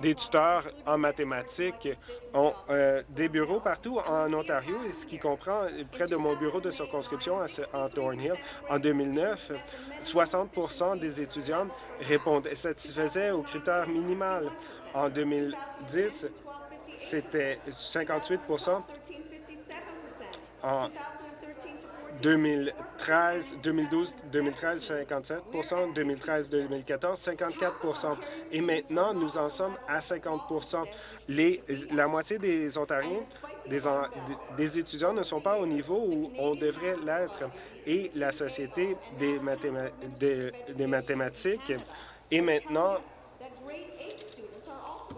des tuteurs en mathématiques ont euh, des bureaux partout en Ontario, ce qui comprend près de mon bureau de circonscription en Thornhill. En 2009, 60% des étudiants répondaient, satisfaisaient aux critères minimal. En 2010, c'était 58 en 2013, 2012, 2013, 57% 2013-2014, 54% Et maintenant, nous en sommes à 50 Les, La moitié des Ontariens, des, des étudiants ne sont pas au niveau où on devrait l'être. Et la Société des, des mathématiques est maintenant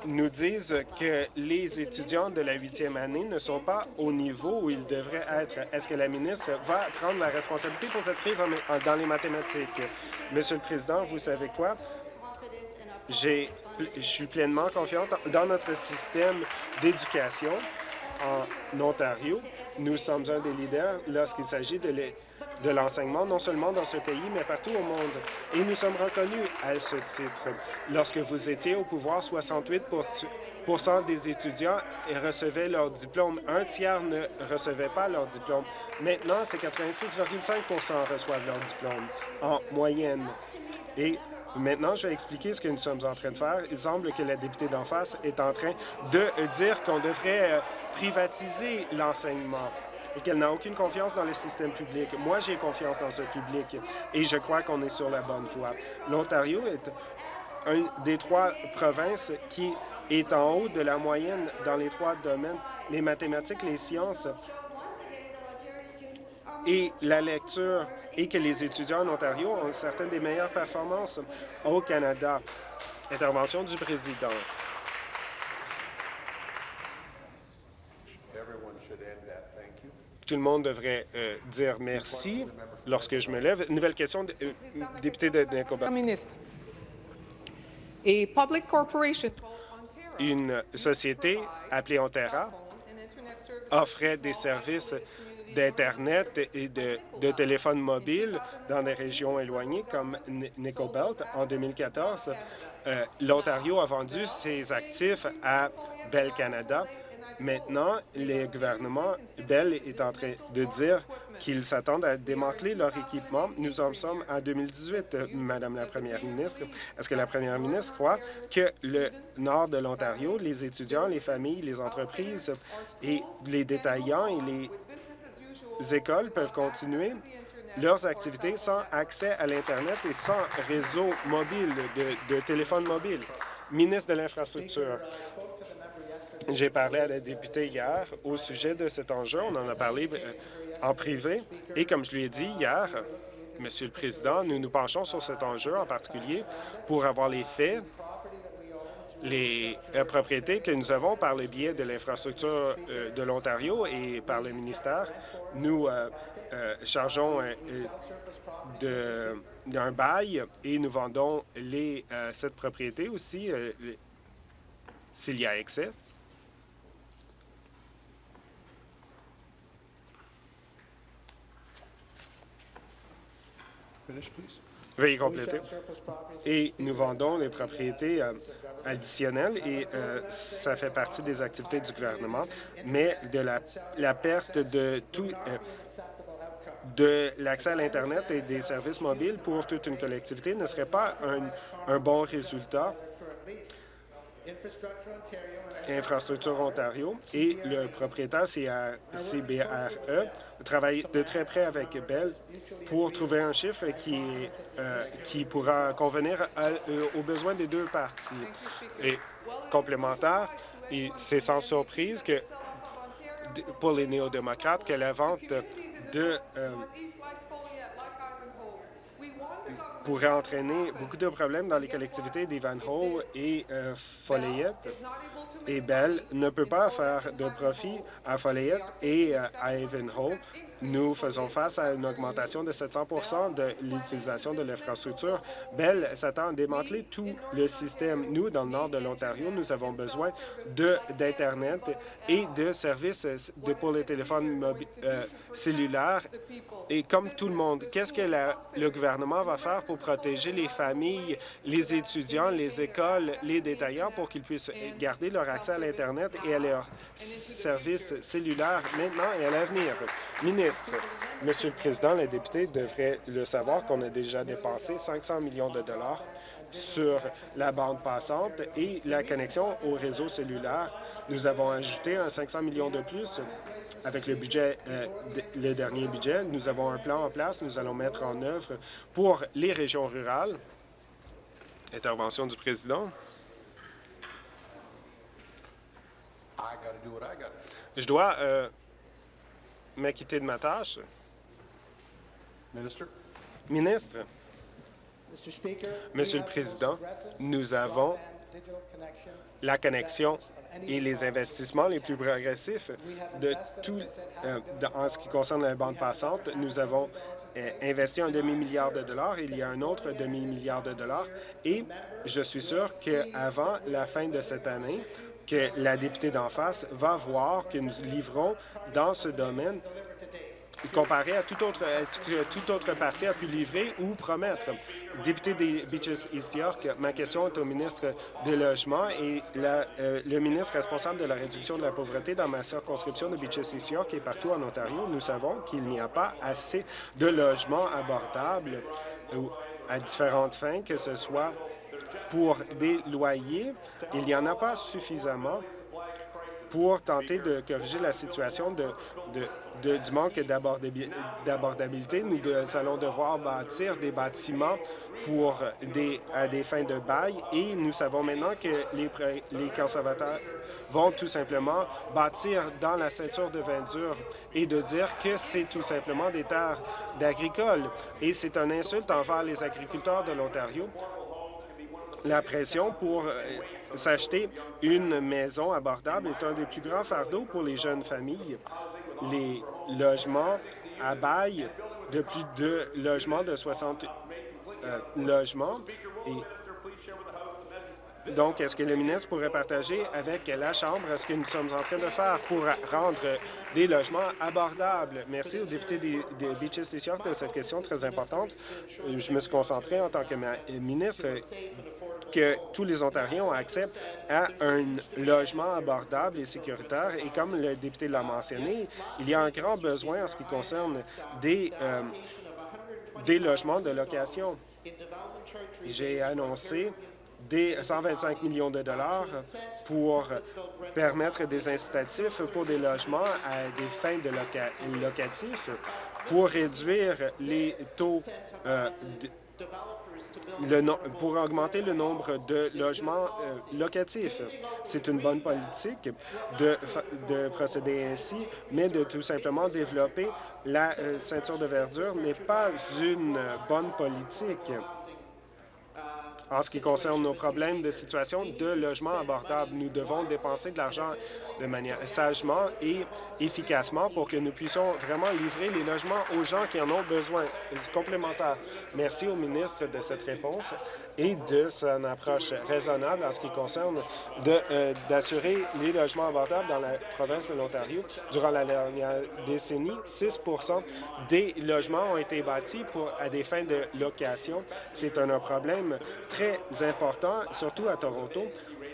nous disent que les étudiants de la huitième année ne sont pas au niveau où ils devraient être. Est-ce que la ministre va prendre la responsabilité pour cette crise dans les mathématiques? Monsieur le Président, vous savez quoi? Je suis pleinement confiante dans notre système d'éducation en Ontario. Nous sommes un des leaders lorsqu'il s'agit de de l'enseignement, non seulement dans ce pays, mais partout au monde. Et nous sommes reconnus à ce titre. Lorsque vous étiez au pouvoir, 68 des étudiants recevaient leur diplôme. Un tiers ne recevait pas leur diplôme. Maintenant, c'est 86,5 reçoivent leur diplôme en moyenne. Et Maintenant, je vais expliquer ce que nous sommes en train de faire. Il semble que la députée d'en face est en train de dire qu'on devrait euh, privatiser l'enseignement et qu'elle n'a aucune confiance dans le système public. Moi, j'ai confiance dans ce public et je crois qu'on est sur la bonne voie. L'Ontario est une des trois provinces qui est en haut de la moyenne dans les trois domaines, les mathématiques, les sciences et la lecture, et que les étudiants en Ontario ont certaines des meilleures performances au Canada. Intervention du président. Tout le monde devrait euh, dire merci lorsque je me lève. Nouvelle question, euh, député de Nicobar. ministre. Une société appelée Onterra offrait des services d'Internet et de, de téléphone mobile dans des régions éloignées comme Nicobelt. En 2014, euh, l'Ontario a vendu ses actifs à Bell Canada Maintenant, les gouvernements, Bell est en train de dire qu'ils s'attendent à démanteler leur équipement. Nous en sommes en 2018, Madame la Première ministre. Est-ce que la Première ministre croit que le nord de l'Ontario, les étudiants, les familles, les entreprises et les détaillants et les écoles peuvent continuer leurs activités sans accès à l'Internet et sans réseau mobile, de, de téléphone mobile? Ministre de l'Infrastructure, j'ai parlé à la députée hier au sujet de cet enjeu. On en a parlé euh, en privé. Et comme je lui ai dit hier, Monsieur le Président, nous nous penchons sur cet enjeu en particulier pour avoir les faits, les euh, propriétés que nous avons par le biais de l'infrastructure euh, de l'Ontario et par le ministère. Nous chargeons d'un bail et nous vendons les, cette propriété aussi s'il y a excès. Veuillez compléter. Et nous vendons des propriétés euh, additionnelles et euh, ça fait partie des activités du gouvernement, mais de la, la perte de tout euh, de l'accès à l'Internet et des services mobiles pour toute une collectivité ne serait pas un, un bon résultat Infrastructure Ontario et le propriétaire CBRE travaille de très près avec Bell pour trouver un chiffre qui, euh, qui pourra convenir euh, aux besoins des deux parties. Et complémentaire, c'est sans surprise que pour les néo-démocrates que la vente de euh, pourrait entraîner beaucoup de problèmes dans les collectivités d'Ivanhoe et euh, Foleyette. Et Bell ne peut pas faire de profit à Foleyette et euh, à Ivanhoe nous faisons face à une augmentation de 700 de l'utilisation de l'infrastructure. Bell s'attend à démanteler tout le système. Nous, dans le nord de l'Ontario, nous avons besoin d'Internet et de services pour les téléphones euh, cellulaires. Et comme tout le monde, qu'est-ce que le gouvernement va faire pour protéger les familles, les étudiants, les écoles, les détaillants pour qu'ils puissent garder leur accès à l'Internet et à leurs services cellulaires maintenant et à l'avenir? Monsieur le Président, les députés devraient le savoir qu'on a déjà dépensé 500 millions de dollars sur la bande passante et la connexion au réseau cellulaire. Nous avons ajouté un 500 millions de plus avec le budget, euh, le dernier budget. Nous avons un plan en place, nous allons mettre en œuvre pour les régions rurales. Intervention du président. Je dois euh, m'acquitter de ma tâche. Ministre, Monsieur le Président, nous avons la connexion et les investissements les plus progressifs de tout euh, en ce qui concerne la bande passante. Nous avons euh, investi un demi-milliard de dollars. Il y a un autre demi-milliard de dollars. Et je suis sûr qu'avant la fin de cette année, que la députée d'en face va voir que nous livrons dans ce domaine comparé à toute autre, toute autre partie a pu livrer ou promettre. Député des Beaches East York, ma question est au ministre du Logement et euh, le ministre responsable de la réduction de la pauvreté dans ma circonscription de Beaches East York et partout en Ontario. Nous savons qu'il n'y a pas assez de logements abordables à différentes fins, que ce soit pour des loyers. Il n'y en a pas suffisamment pour tenter de corriger la situation de, du manque d'abordabilité. Nous allons devoir bâtir des bâtiments pour à des fins de bail et nous savons maintenant que les, conservateurs vont tout simplement bâtir dans la ceinture de Verdure et de dire que c'est tout simplement des terres d'agricoles. Et c'est un insulte envers les agriculteurs de l'Ontario. La pression pour euh, S'acheter une maison abordable est un des plus grands fardeaux pour les jeunes familles. Les logements à bail de plus de logements de 60 euh, logements. Et donc, est-ce que le ministre pourrait partager avec la Chambre ce que nous sommes en train de faire pour rendre des logements abordables? Merci aux députés des, des Beaches York de cette question très importante. Je me suis concentré en tant que ministre que tous les Ontariens ont accès à un logement abordable et sécuritaire. Et comme le député l'a mentionné, il y a un grand besoin en ce qui concerne des, euh, des logements de location. J'ai annoncé des 125 millions de dollars pour permettre des incitatifs pour des logements à des fins de locatifs pour réduire les taux euh, pour augmenter le nombre de logements euh, locatifs. C'est une bonne politique de, de, procéder ainsi, mais de tout simplement développer la euh, ceinture de verdure n'est pas une bonne politique en ce qui concerne nos problèmes de situation de logement abordable. Nous devons dépenser de l'argent de manière sagement et efficacement pour que nous puissions vraiment livrer les logements aux gens qui en ont besoin. Complémentaire. Merci au ministre de cette réponse et de son approche raisonnable en ce qui concerne euh, d'assurer les logements abordables dans la province de l'Ontario. Durant la dernière décennie, 6 des logements ont été bâtis pour, à des fins de location. C'est un, problème très important, surtout à Toronto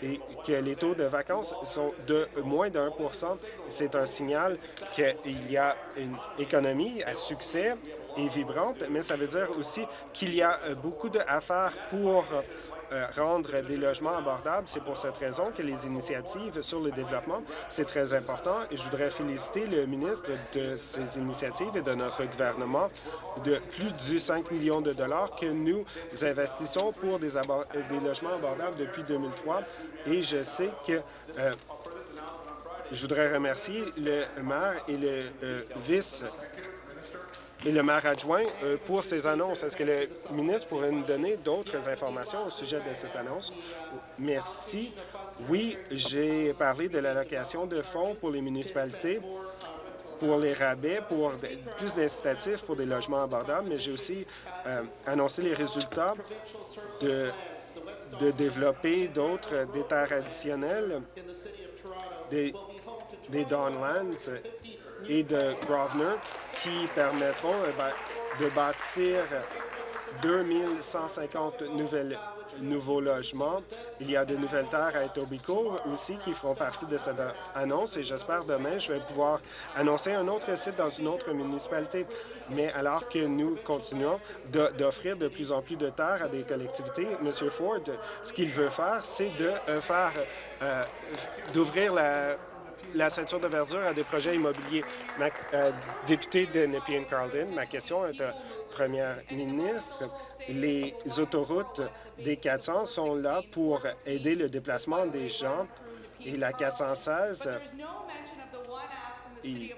et que les taux de vacances sont de moins pour cent. C'est un signal qu'il y a une économie à succès et vibrante, mais ça veut dire aussi qu'il y a beaucoup d'affaires pour euh, rendre des logements abordables. C'est pour cette raison que les initiatives sur le développement, c'est très important. Et je voudrais féliciter le ministre de ces initiatives et de notre gouvernement de plus de 5 millions de dollars que nous investissons pour des, des logements abordables depuis 2003. Et je sais que euh, je voudrais remercier le maire et le euh, vice le maire adjoint euh, pour ces annonces. Est-ce que le ministre pourrait nous donner d'autres informations au sujet de cette annonce? Merci. Oui, j'ai parlé de l'allocation de fonds pour les municipalités pour les rabais, pour plus d'incitatifs pour des logements abordables, mais j'ai aussi euh, annoncé les résultats de, développer d'autres des terres des, des et de Grosvenor qui permettront euh, ben, de bâtir 2150 nouvelles, nouveaux logements. Il y a de nouvelles terres à Etobicoke aussi qui feront partie de cette annonce et j'espère demain je vais pouvoir annoncer un autre site dans une autre municipalité. Mais alors que nous continuons d'offrir de, plus en plus de terres à des collectivités, M. Ford, ce qu'il veut faire, c'est de euh, faire euh, d'ouvrir la la ceinture de verdure à des projets immobiliers. Ma, euh, député de Nepean Carlton, ma question est à Première ministre. Les autoroutes des 400 sont là pour aider le déplacement des gens et la 416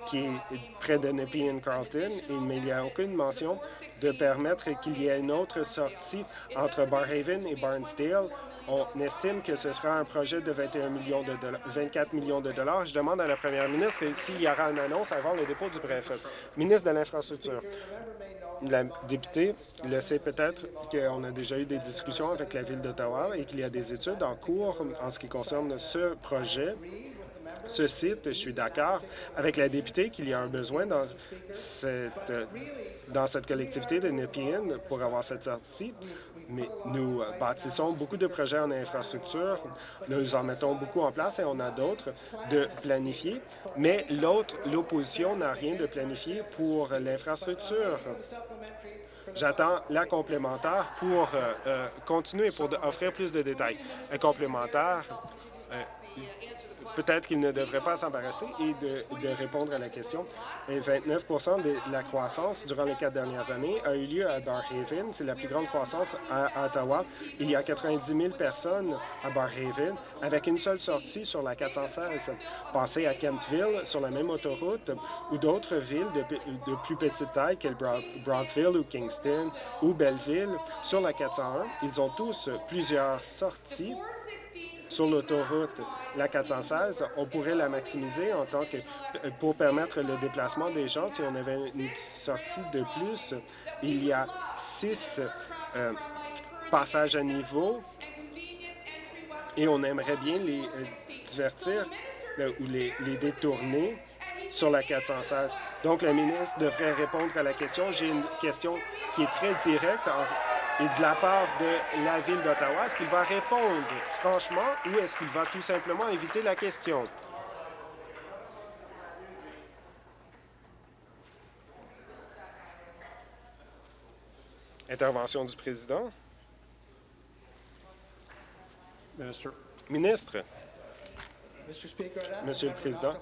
qui est près de Nepean Carlton, mais il n'y a aucune mention de permettre qu'il y ait une autre sortie entre Barhaven et Barnsdale. On estime que ce sera un projet de 21 millions de 24 millions de dollars. Je demande à la première ministre s'il y aura une annonce avant le dépôt du bref. Ministre de l'Infrastructure. La députée le sait peut-être qu'on a déjà eu des discussions avec la Ville d'Ottawa et qu'il y a des études en cours en ce qui concerne ce projet ce site. Je suis d'accord avec la députée qu'il y a un besoin dans cette, dans cette collectivité de Nepean pour avoir cette sortie. Mais nous bâtissons beaucoup de projets en infrastructure, nous en mettons beaucoup en place et on a d'autres de planifier. Mais l'autre, l'opposition n'a rien de planifié pour l'infrastructure. J'attends la complémentaire pour euh, euh, continuer, pour offrir plus de détails. Un complémentaire, euh, peut-être qu'il ne devrait pas s'embarrasser et de, répondre à la question. Et 29% de la croissance durant les quatre dernières années a eu lieu à Barhaven. C'est la plus grande croissance à Ottawa. Il y a 90 000 personnes à Barhaven avec une seule sortie sur la 416. Pensez à Kentville sur la même autoroute ou d'autres villes de, plus petite taille que Brockville ou Kingston ou Belleville sur la 401. Ils ont tous plusieurs sorties sur l'autoroute, la 416, on pourrait la maximiser en tant que pour permettre le déplacement des gens. Si on avait une sortie de plus, il y a six euh, passages à niveau et on aimerait bien les euh, divertir euh, ou les, les détourner sur la 416. Donc, la ministre devrait répondre à la question. J'ai une question qui est très directe et de la part de la Ville d'Ottawa. Est-ce qu'il va répondre franchement ou est-ce qu'il va tout simplement éviter la question? Intervention du président. Ministre. Monsieur le Président,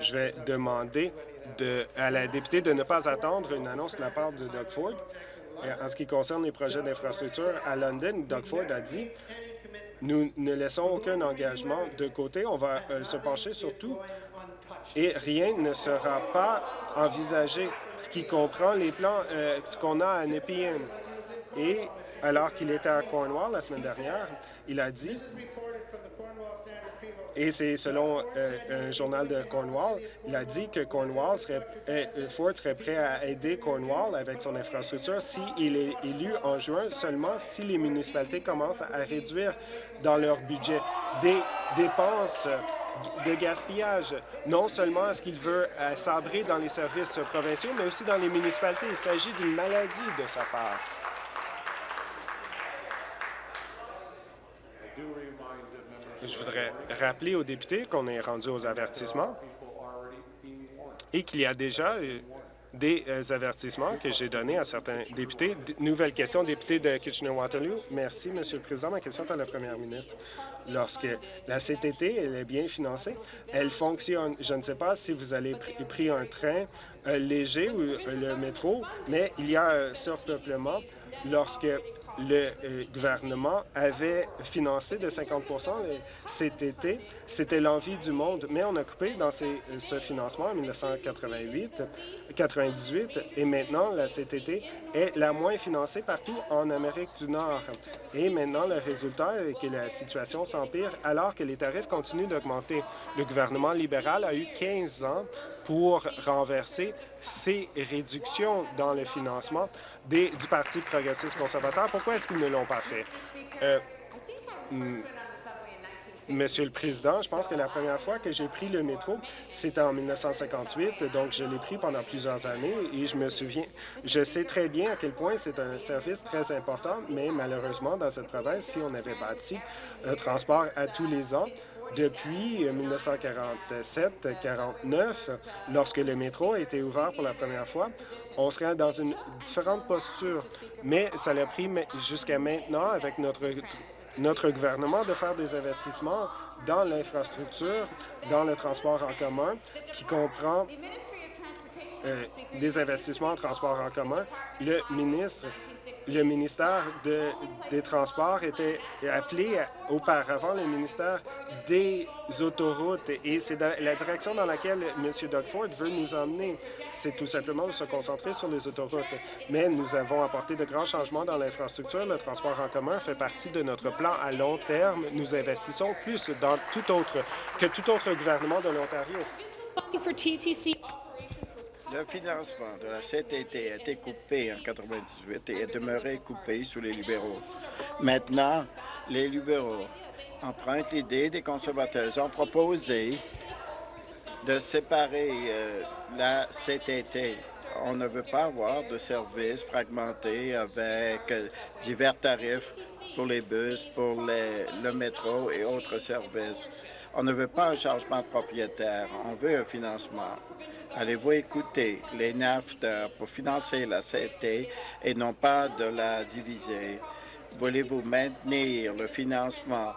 je vais demander de, à la députée de ne pas attendre une annonce de la part de Doug Ford. En ce qui concerne les projets d'infrastructure à London, Doug Ford a dit nous ne laissons aucun engagement de côté. On va euh, se pencher sur tout et rien ne sera pas envisagé, ce qui comprend les plans euh, qu'on a à Nepean. Et alors qu'il était à Cornwall la semaine dernière, il a dit et c'est selon euh, un journal de Cornwall, il a dit que Cornwall serait, euh, Ford serait prêt à aider Cornwall avec son infrastructure s'il est élu en juin, seulement si les municipalités commencent à réduire dans leur budget des dépenses de gaspillage. Non seulement est-ce qu'il veut euh, sabrer dans les services provinciaux, mais aussi dans les municipalités. Il s'agit d'une maladie de sa part. Je voudrais rappeler aux députés qu'on est rendu aux avertissements et qu'il y a déjà euh, des euh, avertissements que j'ai donnés à certains députés. Nouvelle question, député de Kitchener-Waterloo. Merci, Monsieur le Président. Ma question est à la première ministre. Lorsque la CTT elle est bien financée, elle fonctionne. Je ne sais pas si vous allez pris un train euh, léger ou le métro, mais il y a un surpeuplement lorsque le euh, gouvernement avait financé de 50% cet été. C'était l'envie du monde, mais on a coupé dans ce financement en 1988, 98, et maintenant la CTT est la moins financée partout en Amérique du Nord. Et maintenant, le résultat est que la situation s'empire alors que les tarifs continuent d'augmenter. Le gouvernement libéral a eu 15 ans pour renverser ces réductions dans le financement du Parti progressiste conservateur. Pourquoi est-ce qu'ils ne l'ont pas fait? Euh, hmm, Monsieur le Président, je pense que la première fois que j'ai pris le métro, c'était en 1958, donc je l'ai pris pendant plusieurs années et je me souviens, je sais très bien à quel point c'est un service très important, mais malheureusement, dans cette province, si on avait bâti un transport à tous les ans, depuis 1947-49, lorsque le métro a été ouvert pour la première fois, on serait dans une différente posture. Mais ça l'a pris jusqu'à maintenant avec notre notre gouvernement de faire des investissements dans l'infrastructure, dans le transport en commun, qui comprend euh, des investissements en transport en commun. Le ministre le ministère de- des Transports était appelé auparavant le ministère des Autoroutes et c'est la direction dans laquelle M. Doug Ford veut nous emmener. C'est tout simplement de se concentrer sur les autoroutes. Mais nous avons apporté de grands changements dans l'infrastructure. Le transport en commun fait partie de notre plan à long terme. Nous investissons plus dans tout autre que tout autre gouvernement de l'Ontario. Le financement de la CTT a été coupé en 1998 et est demeuré coupé sous les libéraux. Maintenant, les libéraux empruntent l'idée des conservateurs. Ils ont proposé de séparer euh, la CTT. On ne veut pas avoir de services fragmentés avec euh, divers tarifs pour les bus, pour le métro et autres services. On ne veut pas un changement de propriétaire, on veut un financement. Allez-vous écouter les NAFTA pour financer la CT et non pas de la diviser? Voulez-vous maintenir le financement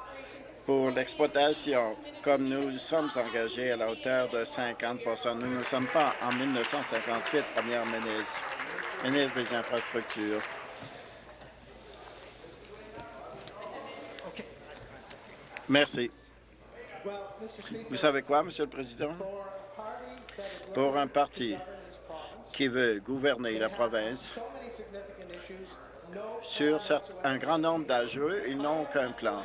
pour l'exploitation, comme nous sommes engagés à la hauteur de 50% Nous ne sommes pas en 1958, Première ministre, ministre des Infrastructures. Merci. Vous savez quoi, Monsieur le Président? Pour un parti qui veut gouverner la province, sur un grand nombre d'enjeux, ils n'ont aucun plan.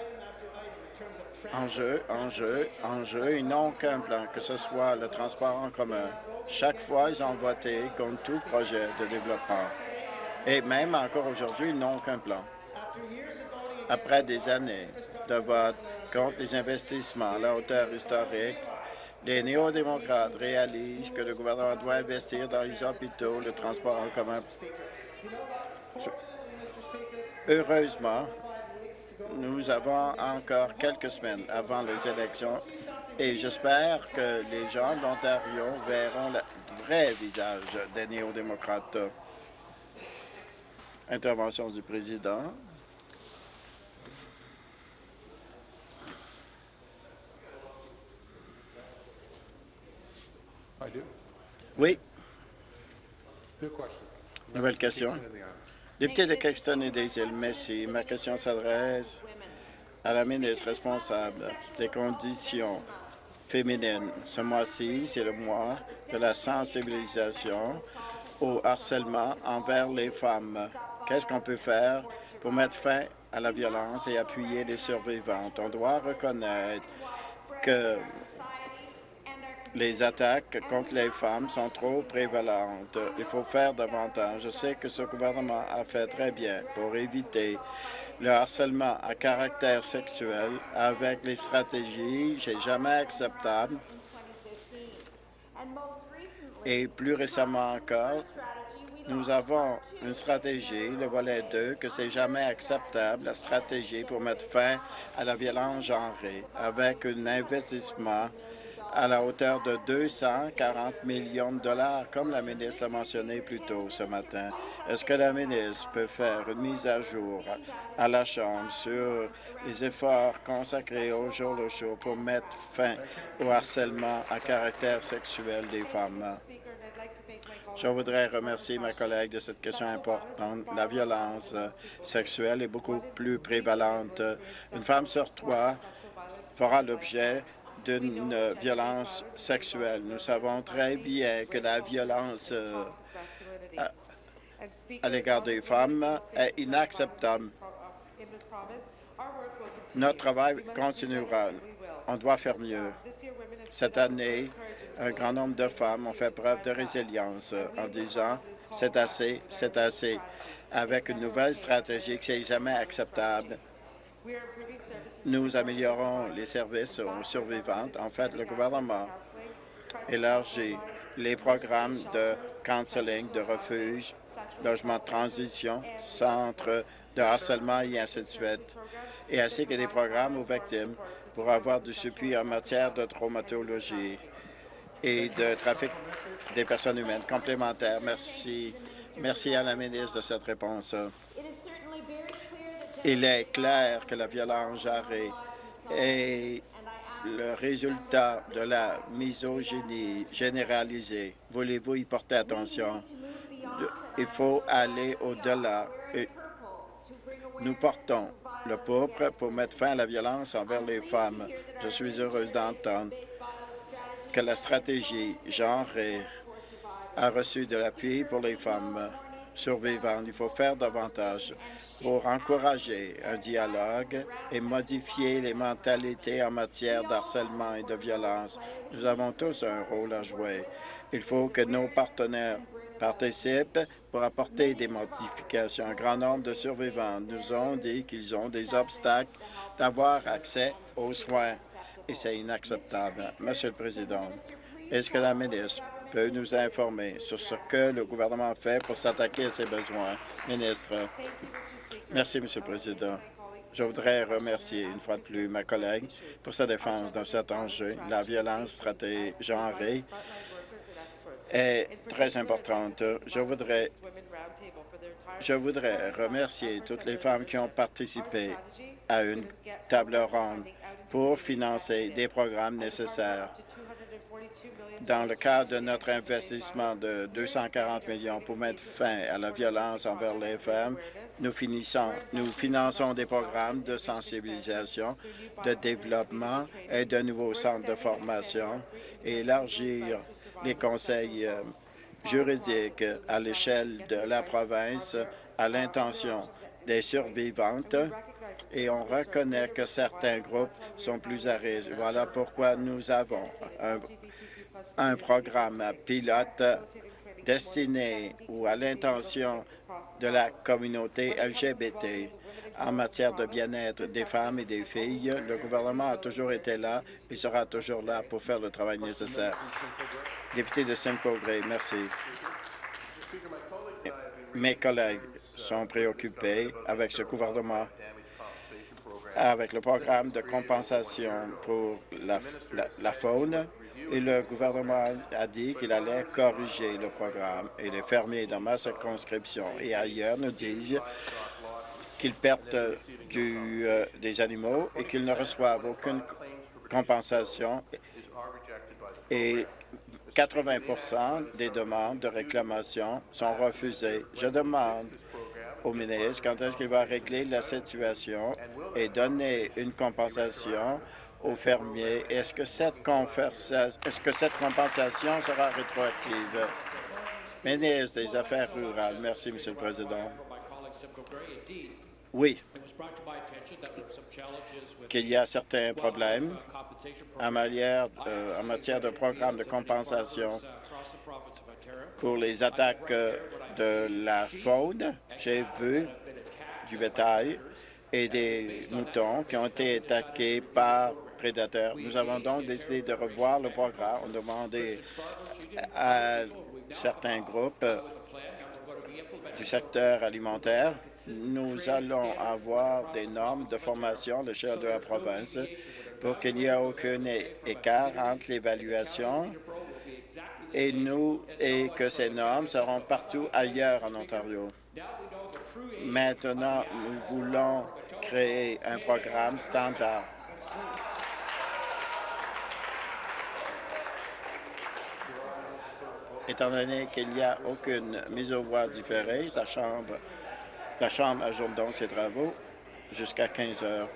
Enjeu, enjeu, enjeu, ils n'ont aucun plan, que ce soit le transport en commun. Chaque fois, ils ont voté contre tout projet de développement. Et même encore aujourd'hui, ils n'ont aucun plan. Après des années de vote contre les investissements à la hauteur historique, les néo-démocrates réalisent que le gouvernement doit investir dans les hôpitaux, le transport en commun. Heureusement, nous avons encore quelques semaines avant les élections et j'espère que les gens de l'Ontario verront le vrai visage des néo-démocrates. Intervention du président. Oui, nouvelle question. Député de Caxton et des îles, merci. Ma question s'adresse à la ministre responsable des conditions féminines. Ce mois-ci, c'est le mois de la sensibilisation au harcèlement envers les femmes. Qu'est-ce qu'on peut faire pour mettre fin à la violence et appuyer les survivantes? On doit reconnaître que les attaques contre les femmes sont trop prévalentes. Il faut faire davantage. Je sais que ce gouvernement a fait très bien pour éviter le harcèlement à caractère sexuel avec les stratégies C'est jamais acceptable. Et plus récemment encore, nous avons une stratégie, le volet 2, que c'est jamais acceptable, la stratégie pour mettre fin à la violence genrée, avec un investissement à la hauteur de 240 millions de dollars, comme la ministre l'a mentionné plus tôt ce matin. Est-ce que la ministre peut faire une mise à jour à la Chambre sur les efforts consacrés au jour le jour pour mettre fin au harcèlement à caractère sexuel des femmes? Je voudrais remercier ma collègue de cette question importante. La violence sexuelle est beaucoup plus prévalente. Une femme sur trois fera l'objet d'une euh, violence sexuelle. Nous savons très bien que la violence euh, à, l'égard des femmes est inacceptable. Notre travail continuera. On doit faire mieux. Cette année, un grand nombre de femmes ont fait preuve de résilience en disant « c'est assez, c'est assez », avec une nouvelle stratégie que c'est jamais acceptable. Nous améliorons les services aux survivantes. En fait, le gouvernement élargit les programmes de counseling, de refuge, logement de transition, centres de harcèlement et ainsi de suite, et ainsi que des programmes aux victimes pour avoir du suppui en matière de traumatologie et de trafic des personnes humaines complémentaires. Merci. Merci à la ministre de cette réponse. Il est clair que la violence genrée est le résultat de la misogynie généralisée. Voulez-vous y porter attention? Il faut aller au-delà. Nous portons le pourpre pour mettre fin à la violence envers les femmes. Je suis heureuse d'entendre que la stratégie genrée a reçu de l'appui pour les femmes survivantes. Il faut faire davantage pour encourager un dialogue et modifier les mentalités en matière d'harcèlement et de violence. Nous avons tous un rôle à jouer. Il faut que nos partenaires participent pour apporter des modifications. Un grand nombre de survivants nous ont dit qu'ils ont des obstacles d'avoir accès aux soins et c'est inacceptable. Monsieur le Président, est-ce que la ministre peut nous informer sur ce que le gouvernement fait pour s'attaquer à ses besoins? Ministre. Merci, Monsieur le Président. Je voudrais remercier une fois de plus ma collègue pour sa défense dans cet enjeu. La violence stratégique est très importante. Je voudrais, je voudrais remercier toutes les femmes qui ont participé à une table ronde pour financer des programmes nécessaires. Dans le cadre de notre investissement de 240 millions pour mettre fin à la violence envers les femmes, nous, finissons, nous finançons des programmes de sensibilisation, de développement et de nouveaux centres de formation et élargir les conseils euh, juridiques à l'échelle de la province à l'intention des survivantes et on reconnaît que certains groupes sont plus à risque. Voilà pourquoi nous avons un, un programme pilote destiné ou à l'intention de la communauté LGBT en matière de bien-être des femmes et des filles. Le gouvernement a toujours été là et sera toujours là pour faire le travail nécessaire. Député de Simcoe Gray, merci. Mes collègues sont préoccupés avec ce gouvernement, avec le programme de compensation pour la, la, la faune, et le gouvernement a dit qu'il allait corriger le programme. Et les fermiers dans ma circonscription et ailleurs nous disent qu'ils perdent euh, des animaux et qu'ils ne reçoivent aucune compensation. Et 80% des demandes de réclamation sont refusées. Je demande au ministre quand est-ce qu'il va régler la situation et donner une compensation aux fermiers. Est-ce que cette est-ce que cette compensation sera rétroactive? Ministre des Affaires rurales. Merci, Monsieur le Président. Oui, qu'il y a certains problèmes en matière, euh, en matière de programme de compensation pour les attaques euh, de la faune. J'ai vu du bétail et des moutons qui ont été attaqués par prédateurs. Nous avons donc décidé de revoir le programme. On demandé à certains groupes du secteur alimentaire, nous allons avoir des normes de formation à l'échelle de la province pour qu'il n'y ait aucun écart entre l'évaluation et nous et que ces normes seront partout ailleurs en Ontario. Maintenant, nous voulons créer un programme standard Étant donné qu'il n'y a aucune mise au voie différée, la Chambre, la Chambre ajoute donc ses travaux jusqu'à 15 heures.